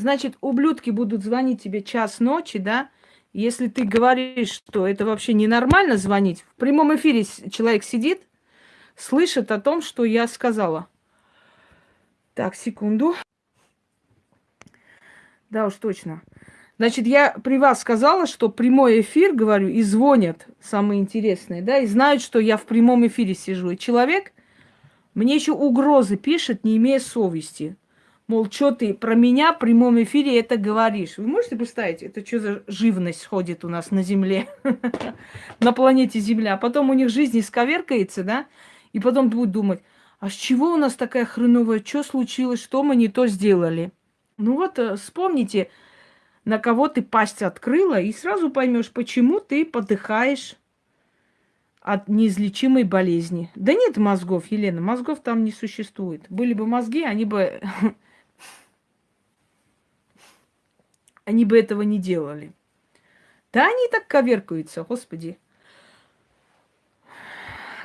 Значит, ублюдки будут звонить тебе час ночи, да? Если ты говоришь, что это вообще ненормально звонить, в прямом эфире человек сидит, слышит о том, что я сказала. Так, секунду. Да уж точно. Значит, я при вас сказала, что прямой эфир, говорю, и звонят самые интересные, да, и знают, что я в прямом эфире сижу. И человек мне еще угрозы пишет, не имея совести. Мол, что ты про меня в прямом эфире это говоришь? Вы можете представить, это что за живность ходит у нас на Земле, на планете Земля. А потом у них жизнь исковеркается, да, и потом будут думать, а с чего у нас такая хреновая, что случилось, что мы не то сделали? Ну вот, э, вспомните, на кого ты пасть открыла, и сразу поймешь, почему ты подыхаешь. от неизлечимой болезни. Да нет мозгов, Елена, мозгов там не существует. Были бы мозги, они бы... Они бы этого не делали. Да они так коверкаются, господи.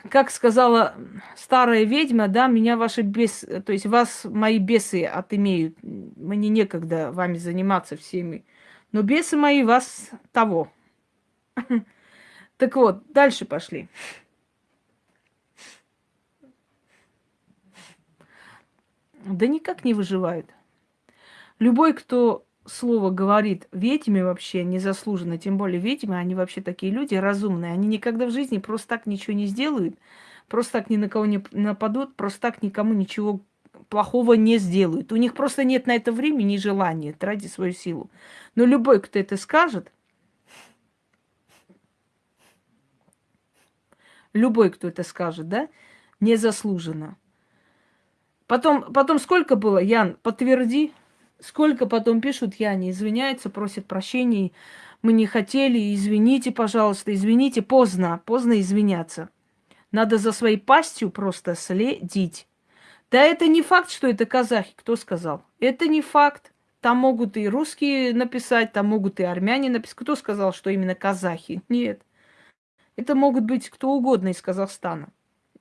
Как сказала старая ведьма, да, меня ваши бес, то есть вас мои бесы отымеют. Мне некогда вами заниматься всеми. Но бесы мои вас того. Так вот, дальше пошли. Да никак не выживают. Любой, кто слово говорит ведьме вообще незаслуженно, тем более ведьмы, они вообще такие люди разумные. Они никогда в жизни просто так ничего не сделают, просто так ни на кого не нападут, просто так никому ничего плохого не сделают. У них просто нет на это времени и желания тратить свою силу. Но любой, кто это скажет, любой, кто это скажет, да, незаслуженно. Потом, потом сколько было, Ян, подтверди, сколько потом пишут, Яне извиняются, просят прощения, мы не хотели, извините, пожалуйста, извините, поздно, поздно извиняться. Надо за своей пастью просто следить. Да это не факт, что это казахи, кто сказал? Это не факт. Там могут и русские написать, там могут и армяне написать. Кто сказал, что именно казахи? Нет. Это могут быть кто угодно из Казахстана.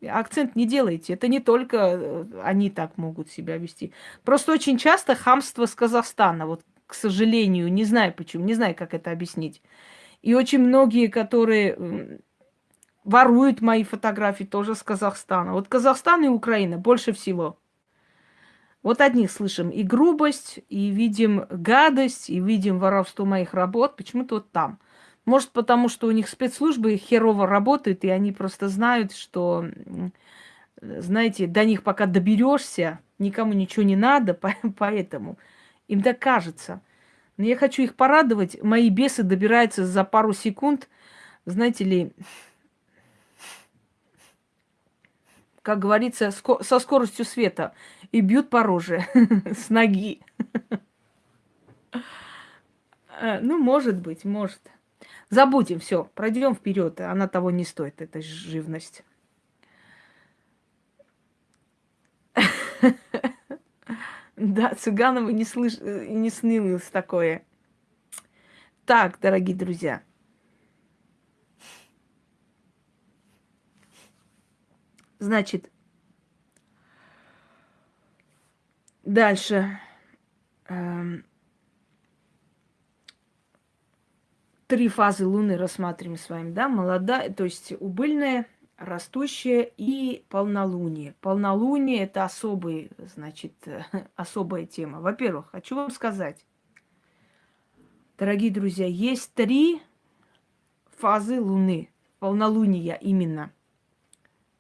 Акцент не делайте. Это не только э, они так могут себя вести. Просто очень часто хамство с Казахстана. Вот, к сожалению, не знаю почему, не знаю, как это объяснить. И очень многие, которые воруют мои фотографии, тоже с Казахстана. Вот Казахстан и Украина больше всего. Вот одних слышим и грубость, и видим гадость, и видим воровство моих работ. Почему-то вот там – может, потому что у них спецслужбы херово работают, и они просто знают, что, знаете, до них пока доберешься, никому ничего не надо, поэтому им так кажется. Но я хочу их порадовать. Мои бесы добираются за пару секунд, знаете ли, как говорится, со скоростью света и бьют по роже с ноги. Э, ну, может быть, может. Забудем, все, пройдем вперед. Она того не стоит, эта живность. Да, Цыганова не, слыш... не снилось такое. Так, дорогие друзья. Значит, дальше. Эм, три фазы Луны рассматриваем с вами, да, молодая, то есть убыльная, растущая и полнолуние. Полнолуние – это особый, значит, особая тема. Во-первых, хочу вам сказать, дорогие друзья, есть три фазы Луны, полнолуния именно.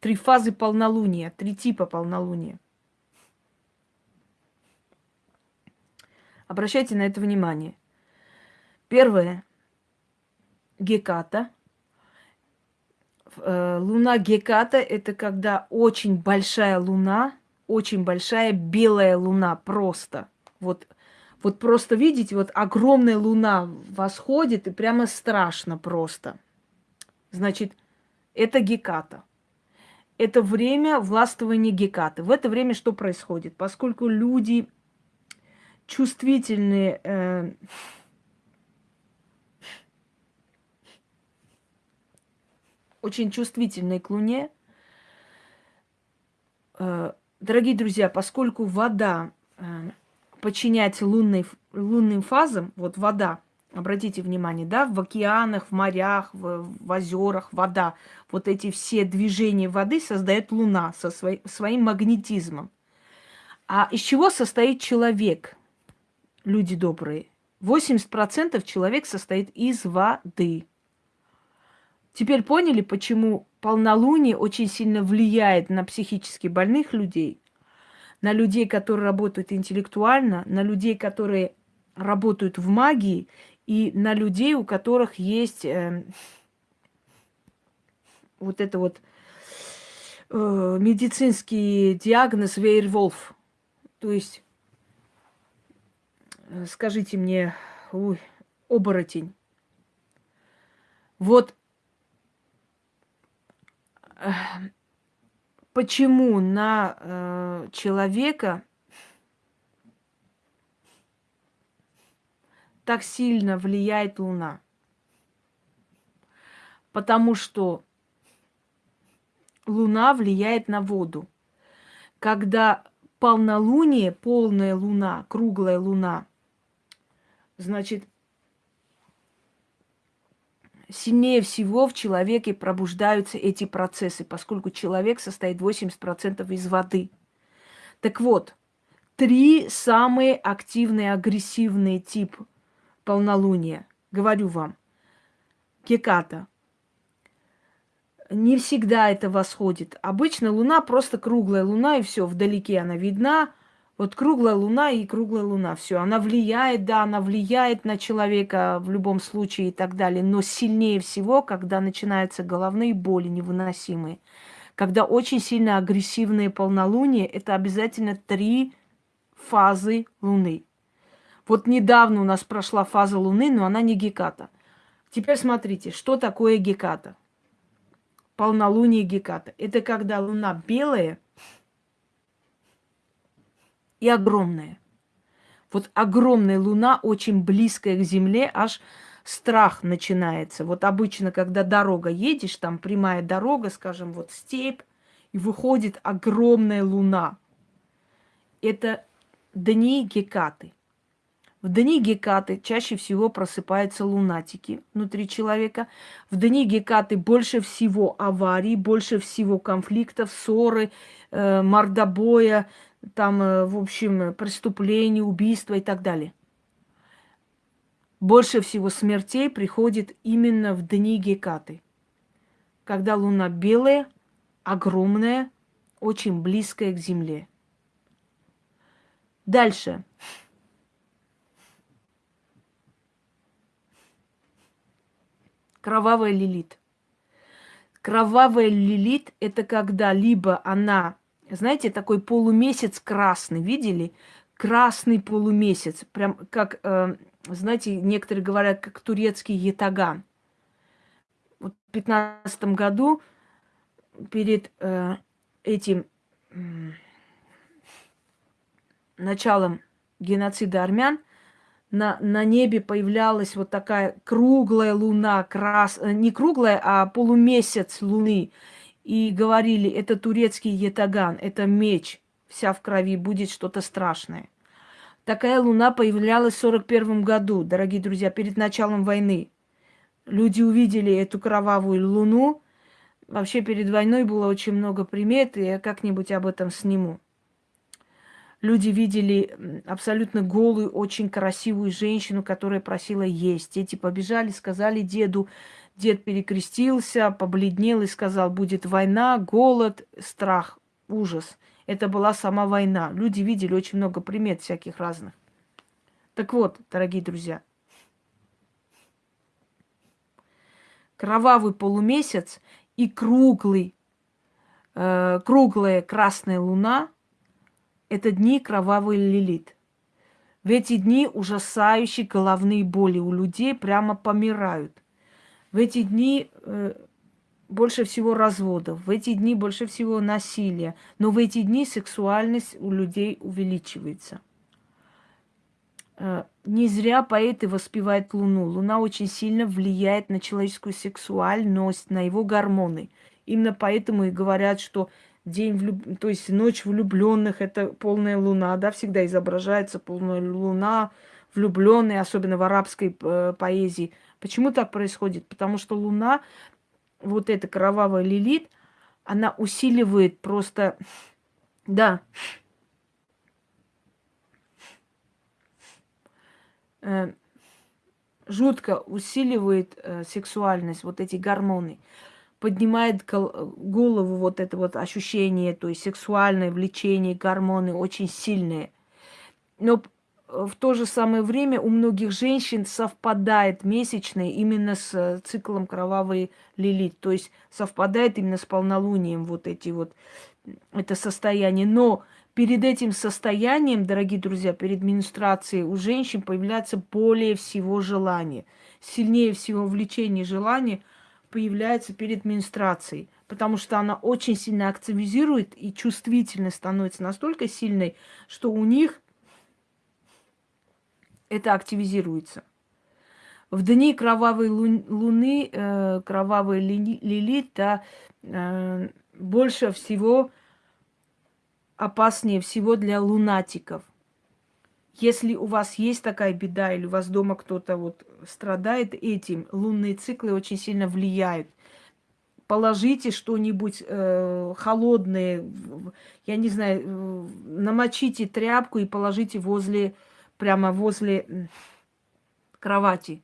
Три фазы полнолуния, три типа полнолуния. Обращайте на это внимание. Первое Геката. Э, луна Геката – это когда очень большая луна, очень большая белая луна просто. Вот, вот просто видите, вот огромная луна восходит, и прямо страшно просто. Значит, это Геката. Это время властвования Гекаты. В это время что происходит? Поскольку люди чувствительные, э, очень чувствительной к Луне. Э, дорогие друзья, поскольку вода э, подчиняется лунной, лунным фазам, вот вода, обратите внимание, да, в океанах, в морях, в, в озерах, вода, вот эти все движения воды создает Луна со свой, своим магнетизмом. А из чего состоит человек, люди добрые? 80% человек состоит из воды. Теперь поняли, почему полнолуние очень сильно влияет на психически больных людей, на людей, которые работают интеллектуально, на людей, которые работают в магии, и на людей, у которых есть э, вот это вот э, медицинский диагноз Вейрволф. То есть, э, скажите мне, ой, оборотень. Вот почему на э, человека так сильно влияет Луна? Потому что Луна влияет на воду. Когда полнолуние, полная Луна, круглая Луна, значит, сильнее всего в человеке пробуждаются эти процессы, поскольку человек состоит 80% из воды. Так вот, три самые активные, агрессивные тип полнолуния. Говорю вам. Геката. Не всегда это восходит. Обычно луна просто круглая луна, и все, вдалеке она видна. Вот круглая луна и круглая луна, все. Она влияет, да, она влияет на человека в любом случае и так далее. Но сильнее всего, когда начинаются головные боли невыносимые. Когда очень сильно агрессивные полнолуние, это обязательно три фазы Луны. Вот недавно у нас прошла фаза Луны, но она не Геката. Теперь смотрите, что такое Геката? Полнолуние Геката. Это когда Луна белая – и огромная. Вот огромная луна, очень близкая к Земле, аж страх начинается. Вот обычно, когда дорога едешь, там прямая дорога, скажем, вот степь, и выходит огромная луна. Это дни Гекаты. В дни Гекаты чаще всего просыпаются лунатики внутри человека. В дни Гекаты больше всего аварий, больше всего конфликтов, ссоры, э, мордобоя, там, э, в общем, преступления, убийства и так далее. Больше всего смертей приходит именно в дни Гекаты, когда луна белая, огромная, очень близкая к Земле. Дальше. Кровавая лилит. Кровавая лилит – это когда либо она знаете, такой полумесяц красный, видели? Красный полумесяц, прям как, э, знаете, некоторые говорят, как турецкий ятаган. Вот в 15 году перед э, этим началом геноцида армян на, на небе появлялась вот такая круглая луна, крас... Э, не круглая, а полумесяц луны и говорили, это турецкий етаган, это меч, вся в крови, будет что-то страшное. Такая луна появлялась в 41 году, дорогие друзья, перед началом войны. Люди увидели эту кровавую луну. Вообще перед войной было очень много примет, и я как-нибудь об этом сниму. Люди видели абсолютно голую, очень красивую женщину, которая просила есть. Дети побежали, сказали деду, Дед перекрестился, побледнел и сказал, будет война, голод, страх, ужас. Это была сама война. Люди видели очень много примет всяких разных. Так вот, дорогие друзья, кровавый полумесяц и круглый, э, круглая красная луна – это дни кровавый лилит. В эти дни ужасающие головные боли у людей прямо помирают. В эти дни э, больше всего разводов, в эти дни больше всего насилия, но в эти дни сексуальность у людей увеличивается. Э, не зря поэты воспевают Луну. Луна очень сильно влияет на человеческую сексуальность, на его гормоны. Именно поэтому и говорят, что день влюб... то есть ночь влюбленных это полная луна, да, всегда изображается полная луна, влюбленные, особенно в арабской э, поэзии. Почему так происходит? Потому что Луна, вот эта кровавая лилит, она усиливает просто, да, э, жутко усиливает э, сексуальность, вот эти гормоны, поднимает голову вот это вот ощущение, то есть сексуальное влечение, гормоны очень сильные. Но в то же самое время у многих женщин совпадает месячное именно с э, циклом кровавой лилит. То есть совпадает именно с полнолунием вот эти вот, это состояние. Но перед этим состоянием, дорогие друзья, перед менструацией у женщин появляется более всего желание. Сильнее всего влечение желания появляется перед менструацией. потому что она очень сильно активизирует и чувствительность становится настолько сильной, что у них это активизируется. В дни кровавой луны, э, кровавой лилита э, больше всего опаснее всего для лунатиков. Если у вас есть такая беда, или у вас дома кто-то вот страдает этим, лунные циклы очень сильно влияют. Положите что-нибудь э, холодное, я не знаю, э, намочите тряпку и положите возле, прямо возле кровати.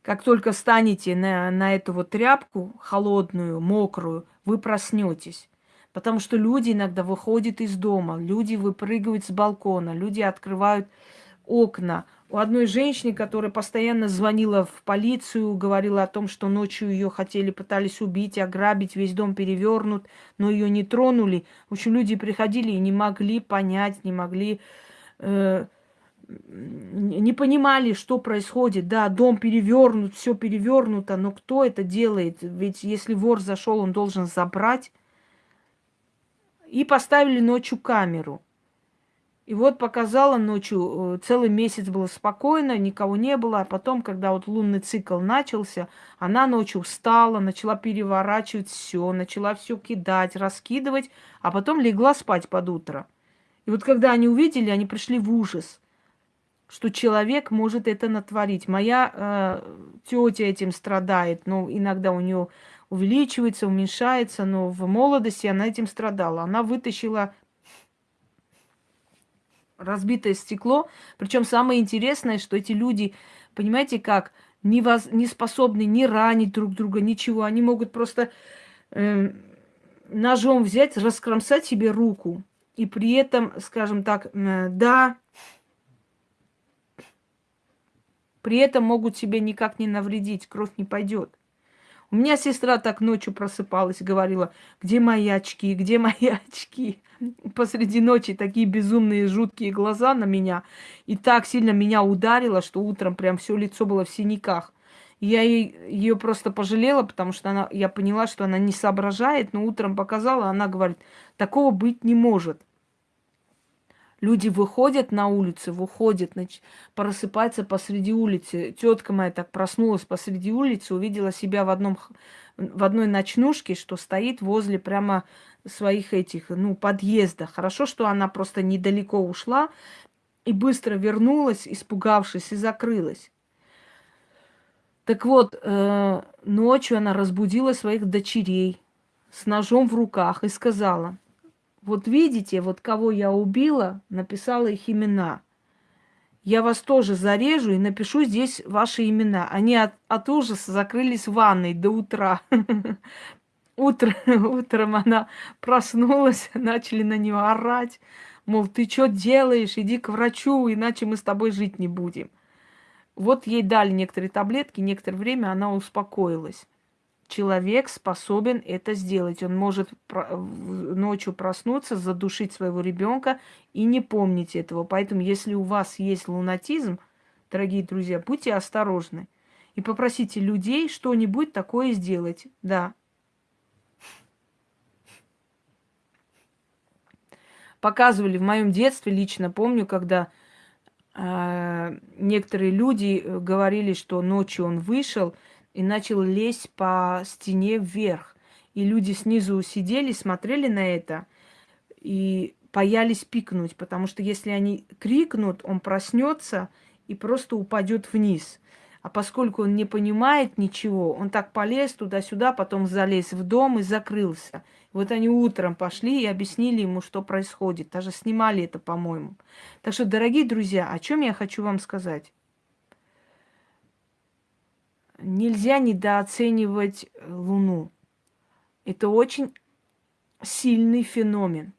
Как только станете на, на эту вот тряпку холодную, мокрую, вы проснетесь. Потому что люди иногда выходят из дома, люди выпрыгивают с балкона, люди открывают окна. У одной женщины, которая постоянно звонила в полицию, говорила о том, что ночью ее хотели, пытались убить, ограбить, весь дом перевернут, но ее не тронули. В общем, люди приходили и не могли понять, не могли, э, не понимали, что происходит. Да, дом перевернут, все перевернуто, но кто это делает? Ведь если вор зашел, он должен забрать. И поставили ночью камеру. И вот показала ночью, э, целый месяц было спокойно, никого не было. А потом, когда вот лунный цикл начался, она ночью встала, начала переворачивать все, начала все кидать, раскидывать, а потом легла спать под утро. И вот когда они увидели, они пришли в ужас, что человек может это натворить. Моя э, тетя этим страдает, но иногда у нее увеличивается, уменьшается, но в молодости она этим страдала. Она вытащила разбитое стекло. Причем самое интересное, что эти люди, понимаете, как не, воз, не способны не ранить друг друга, ничего. Они могут просто э, ножом взять, раскромсать себе руку. И при этом, скажем так, да, при этом могут себе никак не навредить, кровь не пойдет. У меня сестра так ночью просыпалась говорила, где мои очки, где мои очки. Посреди ночи такие безумные, жуткие глаза на меня. И так сильно меня ударило, что утром прям все лицо было в синяках. Я ее просто пожалела, потому что она, я поняла, что она не соображает, но утром показала, она говорит, такого быть не может. Люди выходят на улицу, выходят, просыпаются посреди улицы. Тетка моя так проснулась посреди улицы, увидела себя в, одном, в одной ночнушке, что стоит возле прямо своих этих, ну, подъезда. Хорошо, что она просто недалеко ушла и быстро вернулась, испугавшись, и закрылась. Так вот, э, ночью она разбудила своих дочерей с ножом в руках и сказала – вот видите, вот кого я убила, написала их имена. Я вас тоже зарежу и напишу здесь ваши имена. Они от, от ужаса закрылись в ванной до утра. Утро, утром она проснулась, начали на нее орать. Мол, ты что делаешь? Иди к врачу, иначе мы с тобой жить не будем. Вот ей дали некоторые таблетки, некоторое время она успокоилась человек способен это сделать. Он может ночью проснуться, задушить своего ребенка и не помнить этого. Поэтому, если у вас есть лунатизм, дорогие друзья, будьте осторожны. И попросите людей что-нибудь такое сделать. Да. Показывали в моем детстве, лично помню, когда э, некоторые люди э, говорили, что ночью он вышел, и начал лезть по стене вверх. И люди снизу сидели, смотрели на это и боялись пикнуть, потому что если они крикнут, он проснется и просто упадет вниз. А поскольку он не понимает ничего, он так полез туда-сюда, потом залез в дом и закрылся. Вот они утром пошли и объяснили ему, что происходит. Даже снимали это, по-моему. Так что, дорогие друзья, о чем я хочу вам сказать? Нельзя недооценивать э, Луну. Это очень сильный феномен.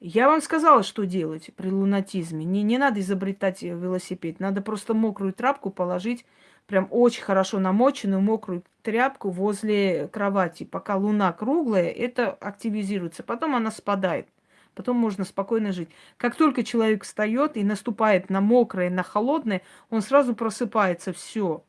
Я вам сказала, что делать при лунатизме. Не, не надо изобретать э, велосипед. Надо просто мокрую тряпку положить, прям очень хорошо намоченную мокрую тряпку возле кровати. Пока луна круглая, это активизируется. Потом она спадает. Потом можно спокойно жить. Как только человек встает и наступает на мокрое, на холодное, он сразу просыпается. Все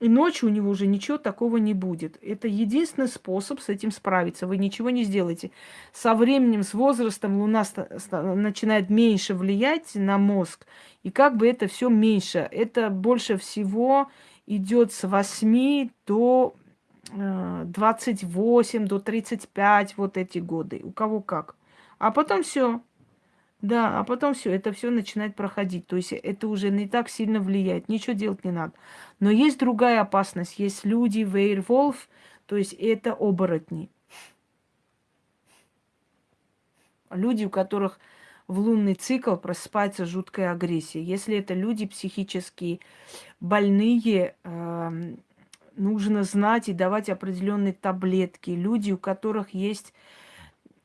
И ночью у него уже ничего такого не будет. Это единственный способ с этим справиться. Вы ничего не сделаете. Со временем, с возрастом Луна начинает меньше влиять на мозг. И как бы это все меньше. Это больше всего идет с 8 до 28, э, до 35, вот эти годы. У кого как. А потом все. Да, а потом все, это все начинает проходить. То есть это уже не так сильно влияет. Ничего делать не надо. Но есть другая опасность. Есть люди, вейрволф, то есть это оборотни. Люди, у которых в лунный цикл просыпается жуткая агрессия. Если это люди психически больные, э, нужно знать и давать определенные таблетки. Люди, у которых есть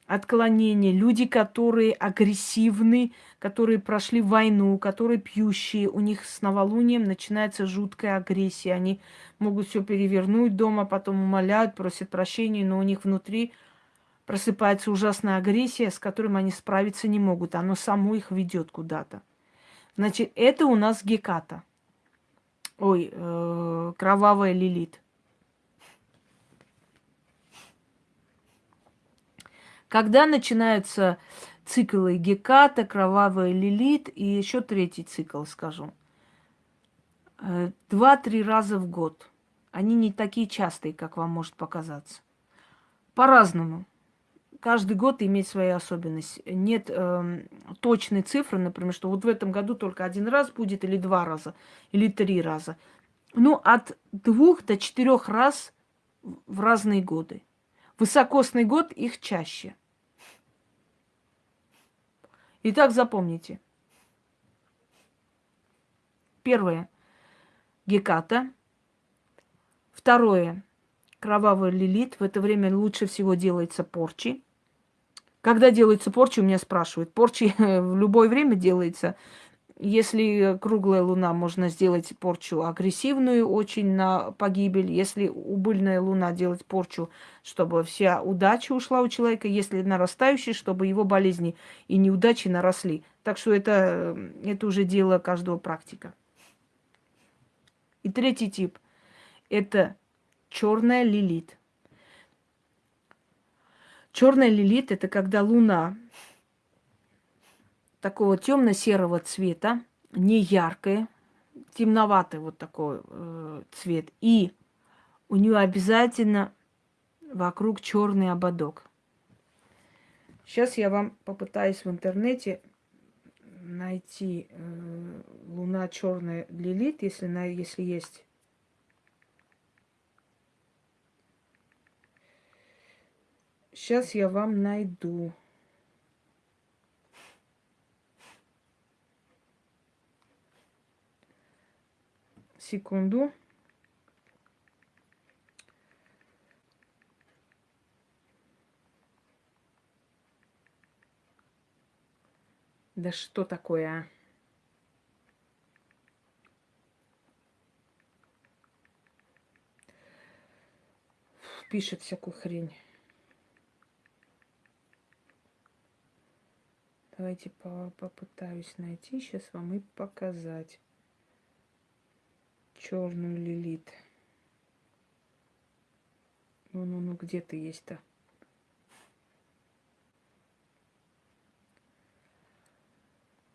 отклонения, люди, которые агрессивны, которые прошли войну, которые пьющие, у них с новолунием начинается жуткая агрессия. Они могут все перевернуть дома, потом умоляют, просят прощения, но у них внутри просыпается ужасная агрессия, с которой они справиться не могут. Оно само их ведет куда-то. Значит, это у нас Геката. Ой, э, кровавая лилит. Когда начинаются циклы Геката, Кровавая Лилит и еще третий цикл, скажу. Э, два-три раза в год. Они не такие частые, как вам может показаться. По-разному. Каждый год имеет свои особенности. Нет э, точной цифры, например, что вот в этом году только один раз будет, или два раза, или три раза. Ну, от двух до четырех раз в разные годы. Высокосный год их чаще. Итак, запомните. Первое. Геката. Второе. Кровавый лилит. В это время лучше всего делается порчи. Когда делается порчи, у меня спрашивают. Порчи в любое время делается. Если круглая луна, можно сделать порчу агрессивную, очень на погибель. Если убыльная луна, делать порчу, чтобы вся удача ушла у человека. Если нарастающий, чтобы его болезни и неудачи наросли. Так что это, это уже дело каждого практика. И третий тип – это черная лилит. Черная лилит – это когда луна такого темно-серого цвета, не яркое, темноватый вот такой э, цвет. И у нее обязательно вокруг черный ободок. Сейчас я вам попытаюсь в интернете найти э, луна черная лилит, если, на, если есть. Сейчас я вам найду. Секунду. Да что такое? Пишет всякую хрень. Давайте попытаюсь найти сейчас вам и показать черную лилит. Ну-ну-ну, где ты есть-то?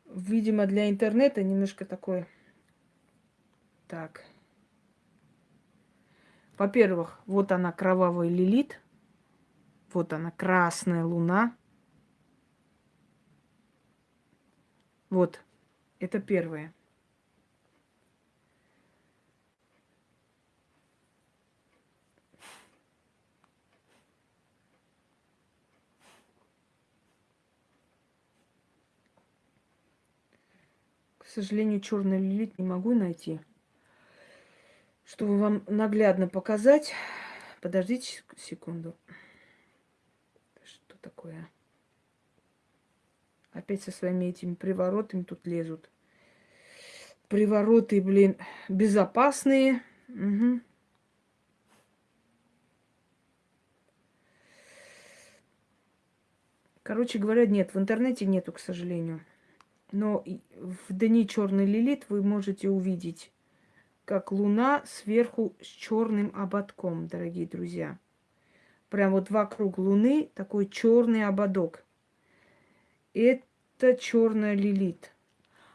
Видимо, для интернета немножко такое. Так. Во-первых, вот она, кровавая лилит. Вот она, красная луна. Вот, это первое. Сожалению, черный лилит не могу найти. Чтобы вам наглядно показать. Подождите секунду. Что такое? Опять со своими этими приворотами тут лезут. Привороты, блин, безопасные. Угу. Короче говоря, нет, в интернете нету, к сожалению. Но в дни черный лилит вы можете увидеть как луна сверху с черным ободком, дорогие друзья. Прям вот вокруг луны такой черный ободок. Это черная лилит.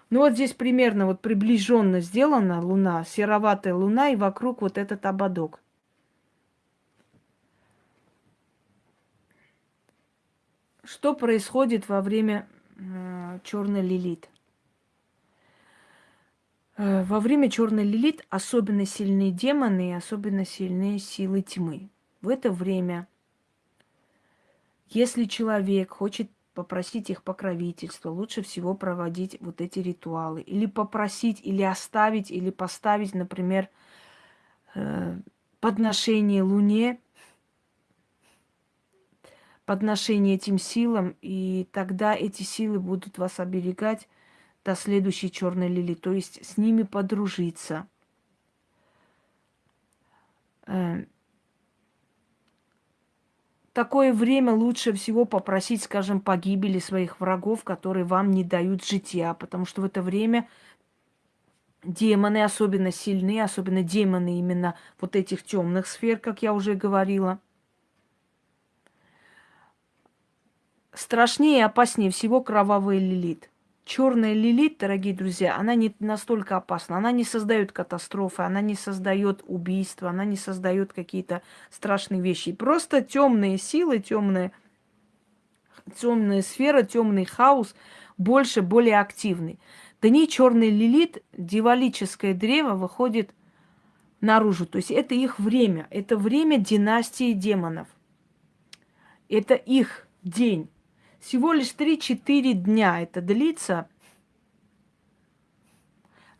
Ну вот здесь примерно вот приближенно сделана луна, сероватая луна, и вокруг вот этот ободок. Что происходит во время э, черной лилит? Э, во время черной лилит особенно сильные демоны и особенно сильные силы тьмы. В это время, если человек хочет попросить их покровительства, лучше всего проводить вот эти ритуалы. Или попросить, или оставить, или поставить, например, э, подношение Луне подношение этим силам, и тогда эти силы будут вас оберегать до следующей черной лили, то есть с ними подружиться. Э, такое время лучше всего попросить, скажем, погибели своих врагов, которые вам не дают жития, потому что в это время демоны особенно сильны, особенно демоны именно вот этих темных сфер, как я уже говорила – Страшнее и опаснее всего кровавая лилит. Черная лилит, дорогие друзья, она не настолько опасна. Она не создает катастрофы, она не создает убийства, она не создает какие-то страшные вещи. Просто темные силы, темная, темная сфера, темный хаос больше, более активный. Да не черный лилит, дивалическое древо выходит наружу. То есть это их время. Это время династии демонов. Это их день. Всего лишь 3-4 дня это длится.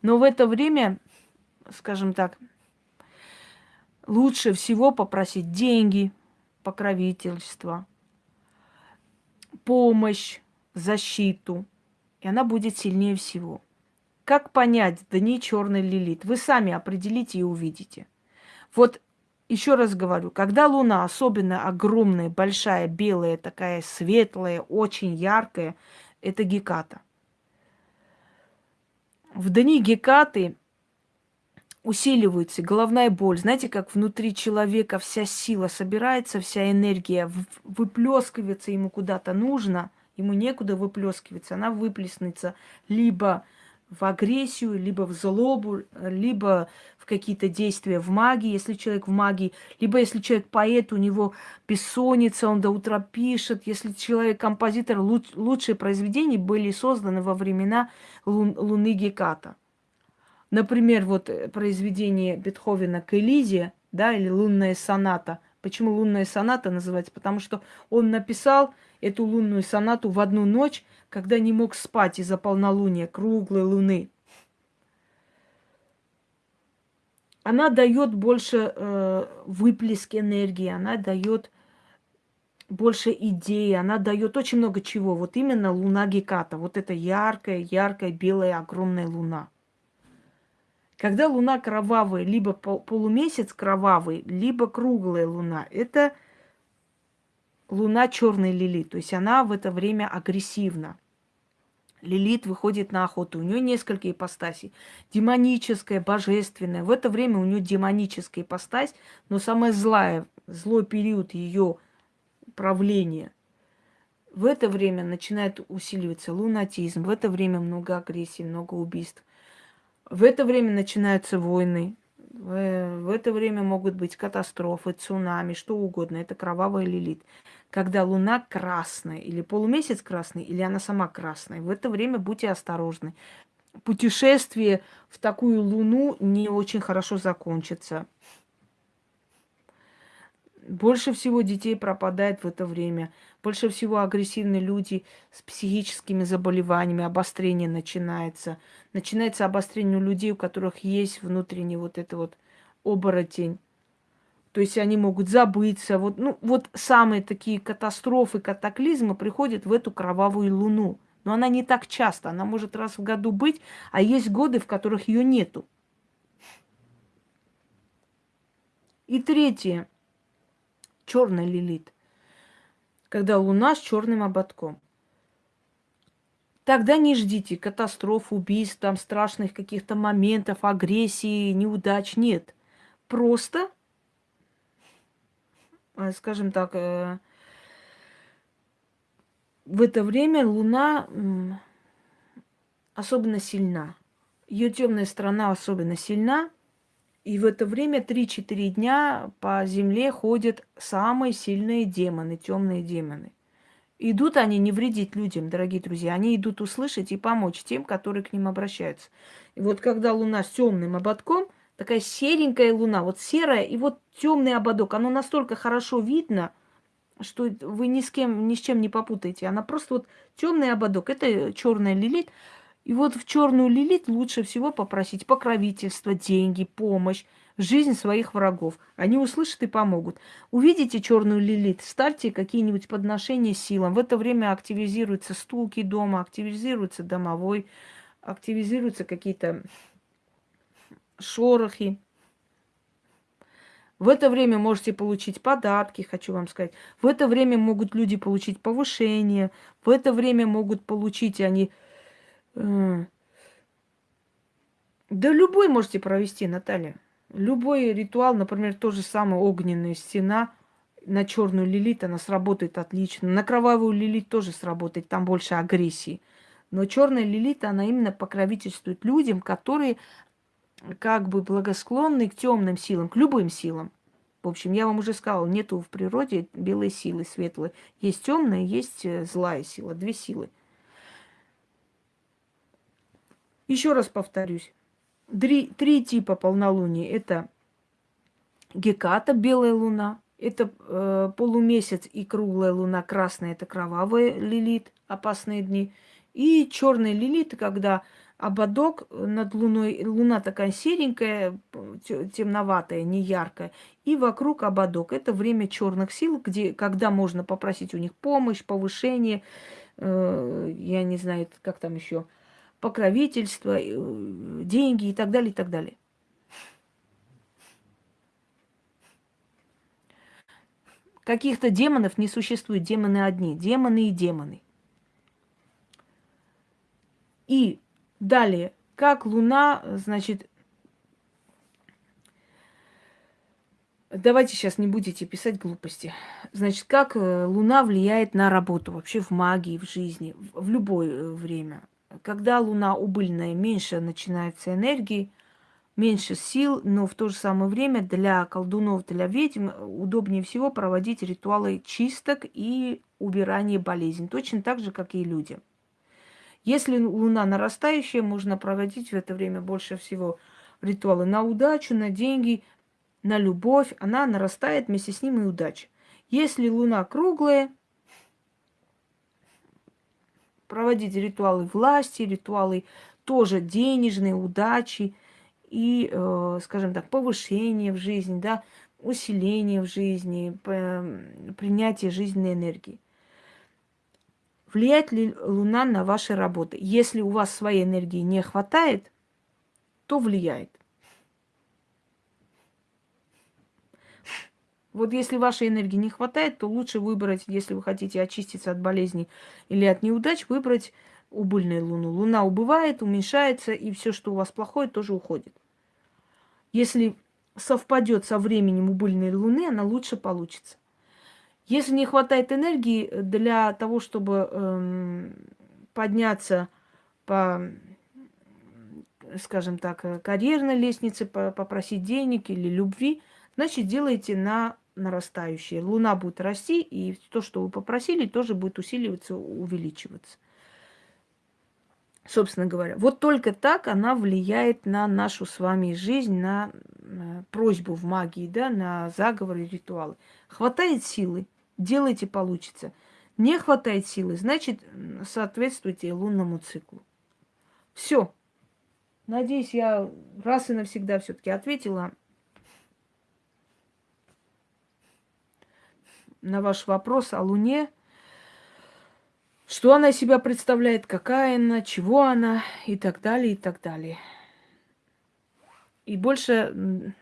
Но в это время, скажем так, лучше всего попросить деньги, покровительство, помощь, защиту. И она будет сильнее всего. Как понять дни черной лилит? Вы сами определите и увидите. Вот еще раз говорю, когда Луна особенно огромная, большая, белая, такая светлая, очень яркая, это Геката. В дни Гекаты усиливается головная боль. Знаете, как внутри человека вся сила собирается, вся энергия выплескивается ему куда-то нужно, ему некуда выплескиваться, она выплеснется либо в агрессию, либо в злобу, либо в какие-то действия в магии, если человек в магии, либо если человек поэт, у него бессонница, он до утра пишет, если человек композитор, луч, лучшие произведения были созданы во времена лун, Луны Геката. Например, вот произведение Бетховена к Элизе, да, или лунная соната. Почему лунная соната называется? Потому что он написал эту лунную сонату в одну ночь, когда не мог спать из-за полнолуния, круглой луны. Она дает больше э, выплеск энергии, она дает больше идей, она дает очень много чего. Вот именно луна Геката, вот эта яркая, яркая, белая, огромная луна. Когда луна кровавая, либо полумесяц кровавый, либо круглая луна, это луна черной лили, то есть она в это время агрессивна. Лилит выходит на охоту. У нее несколько ипостасей. Демоническая, божественная. В это время у нее демоническая ипостась, но самая злая, злой период ее правления. В это время начинает усиливаться лунатизм. В это время много агрессии, много убийств. В это время начинаются войны. В, в это время могут быть катастрофы, цунами, что угодно. Это кровавая лилит когда луна красная, или полумесяц красный, или она сама красная. В это время будьте осторожны. Путешествие в такую луну не очень хорошо закончится. Больше всего детей пропадает в это время. Больше всего агрессивные люди с психическими заболеваниями, обострение начинается. Начинается обострение у людей, у которых есть внутренний вот это вот оборотень. То есть они могут забыться. Вот, ну, вот самые такие катастрофы, катаклизмы приходят в эту кровавую луну. Но она не так часто. Она может раз в году быть, а есть годы, в которых ее нету. И третье. Черный лилит. Когда луна с черным ободком. Тогда не ждите катастроф, убийств, там страшных каких-то моментов, агрессии, неудач. Нет. Просто, э, скажем так, э, в это время Луна особенно сильна. Ее темная сторона особенно сильна. И в это время 3-4 дня по Земле ходят самые сильные демоны, темные демоны. Идут они не вредить людям, дорогие друзья. Они идут услышать и помочь тем, которые к ним обращаются. И вот когда Луна с темным ободком, такая серенькая Луна, вот серая, и вот темный ободок, оно настолько хорошо видно – что вы ни с кем, ни с чем не попутаете. Она просто вот темный ободок. Это черная лилит. И вот в черную лилит лучше всего попросить покровительство, деньги, помощь, жизнь своих врагов. Они услышат и помогут. Увидите черную лилит, ставьте какие-нибудь подношения силам. В это время активизируются стулки дома, активизируется домовой, активизируются какие-то шорохи. В это время можете получить подарки, хочу вам сказать. В это время могут люди получить повышение. В это время могут получить они... Э, да любой можете провести, Наталья. Любой ритуал, например, то же самое огненная стена на черную лилит, она сработает отлично. На кровавую лилит тоже сработает, там больше агрессии. Но черная лилит, она именно покровительствует людям, которые как бы благосклонны к темным силам, к любым силам. В общем, я вам уже сказала, нету в природе белой силы, светлой. Есть темная, есть э, злая сила, две силы. Еще раз повторюсь. Три, три типа полнолуния. Это геката, белая луна. Это э, полумесяц и круглая луна, красная, это кровавая лилит, опасные дни. И черная лилит, когда ободок над луной, луна такая серенькая, темноватая, не яркая, и вокруг ободок. Это время черных сил, где, когда можно попросить у них помощь, повышение, э, я не знаю, как там еще, покровительство, э, деньги и так далее, и так далее. Каких-то демонов не существует, демоны одни, демоны и демоны. И Далее, как Луна, значит, давайте сейчас не будете писать глупости. Значит, как э, Луна влияет на работу вообще в магии, в жизни, в любое э, время. Когда Луна убыльная, меньше начинается энергии, меньше сил, но в то же самое время для колдунов, для ведьм удобнее всего проводить ритуалы чисток и убирания болезней, точно так же, как и людям. Если луна нарастающая, можно проводить в это время больше всего ритуалы на удачу, на деньги, на любовь. Она нарастает, вместе с ним и удача. Если луна круглая, проводить ритуалы власти, ритуалы тоже денежные, удачи и, э, скажем так, повышение в жизни, да, усиление в жизни, принятие жизненной энергии. Влияет ли Луна на ваши работы? Если у вас своей энергии не хватает, то влияет. Вот если вашей энергии не хватает, то лучше выбрать, если вы хотите очиститься от болезней или от неудач, выбрать убыльную луну. Луна убывает, уменьшается, и все, что у вас плохое, тоже уходит. Если совпадет со временем убыльной луны, она лучше получится. Если не хватает энергии для того, чтобы эм, подняться по, скажем так, карьерной лестнице, по, попросить денег или любви, значит, делайте на нарастающее. Луна будет расти, и то, что вы попросили, тоже будет усиливаться, увеличиваться. Собственно говоря, вот только так она влияет на нашу с вами жизнь, на просьбу в магии, да, на заговоры, ритуалы. Хватает силы, делайте, получится. Не хватает силы, значит, соответствуйте лунному циклу. Все. Надеюсь, я раз и навсегда все-таки ответила на ваш вопрос о Луне. Что она из себя представляет, какая она, чего она и так далее, и так далее. И больше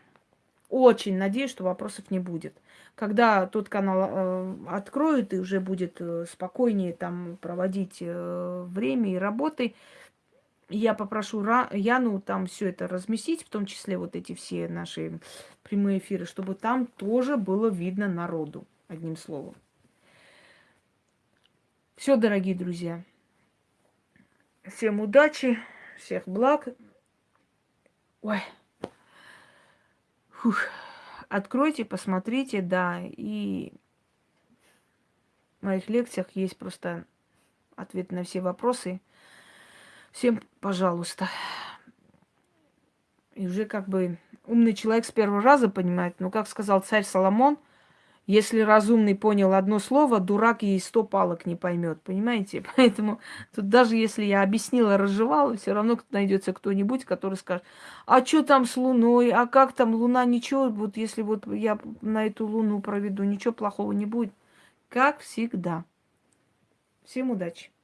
Очень надеюсь, что вопросов не будет. Когда тот канал э, откроют и уже будет э, спокойнее там проводить э, время и работы, я попрошу Ра- Яну там все это разместить, в том числе вот эти все наши прямые эфиры, чтобы там тоже было видно народу, одним словом. Все, дорогие друзья. Всем удачи, всех благ. Ой. Фух. Откройте, посмотрите, да, и в моих лекциях есть просто ответ на все вопросы. Всем, пожалуйста. И уже как бы умный человек с первого раза понимает, ну, как сказал царь Соломон, если разумный понял одно слово, дурак ей сто палок не поймет, понимаете? Поэтому тут даже если я объяснила, разжевала, все равно найдется кто-нибудь, который скажет, а что там с Луной, а как там Луна, ничего, вот если вот я на эту Луну проведу, ничего плохого не будет. Как всегда. Всем удачи!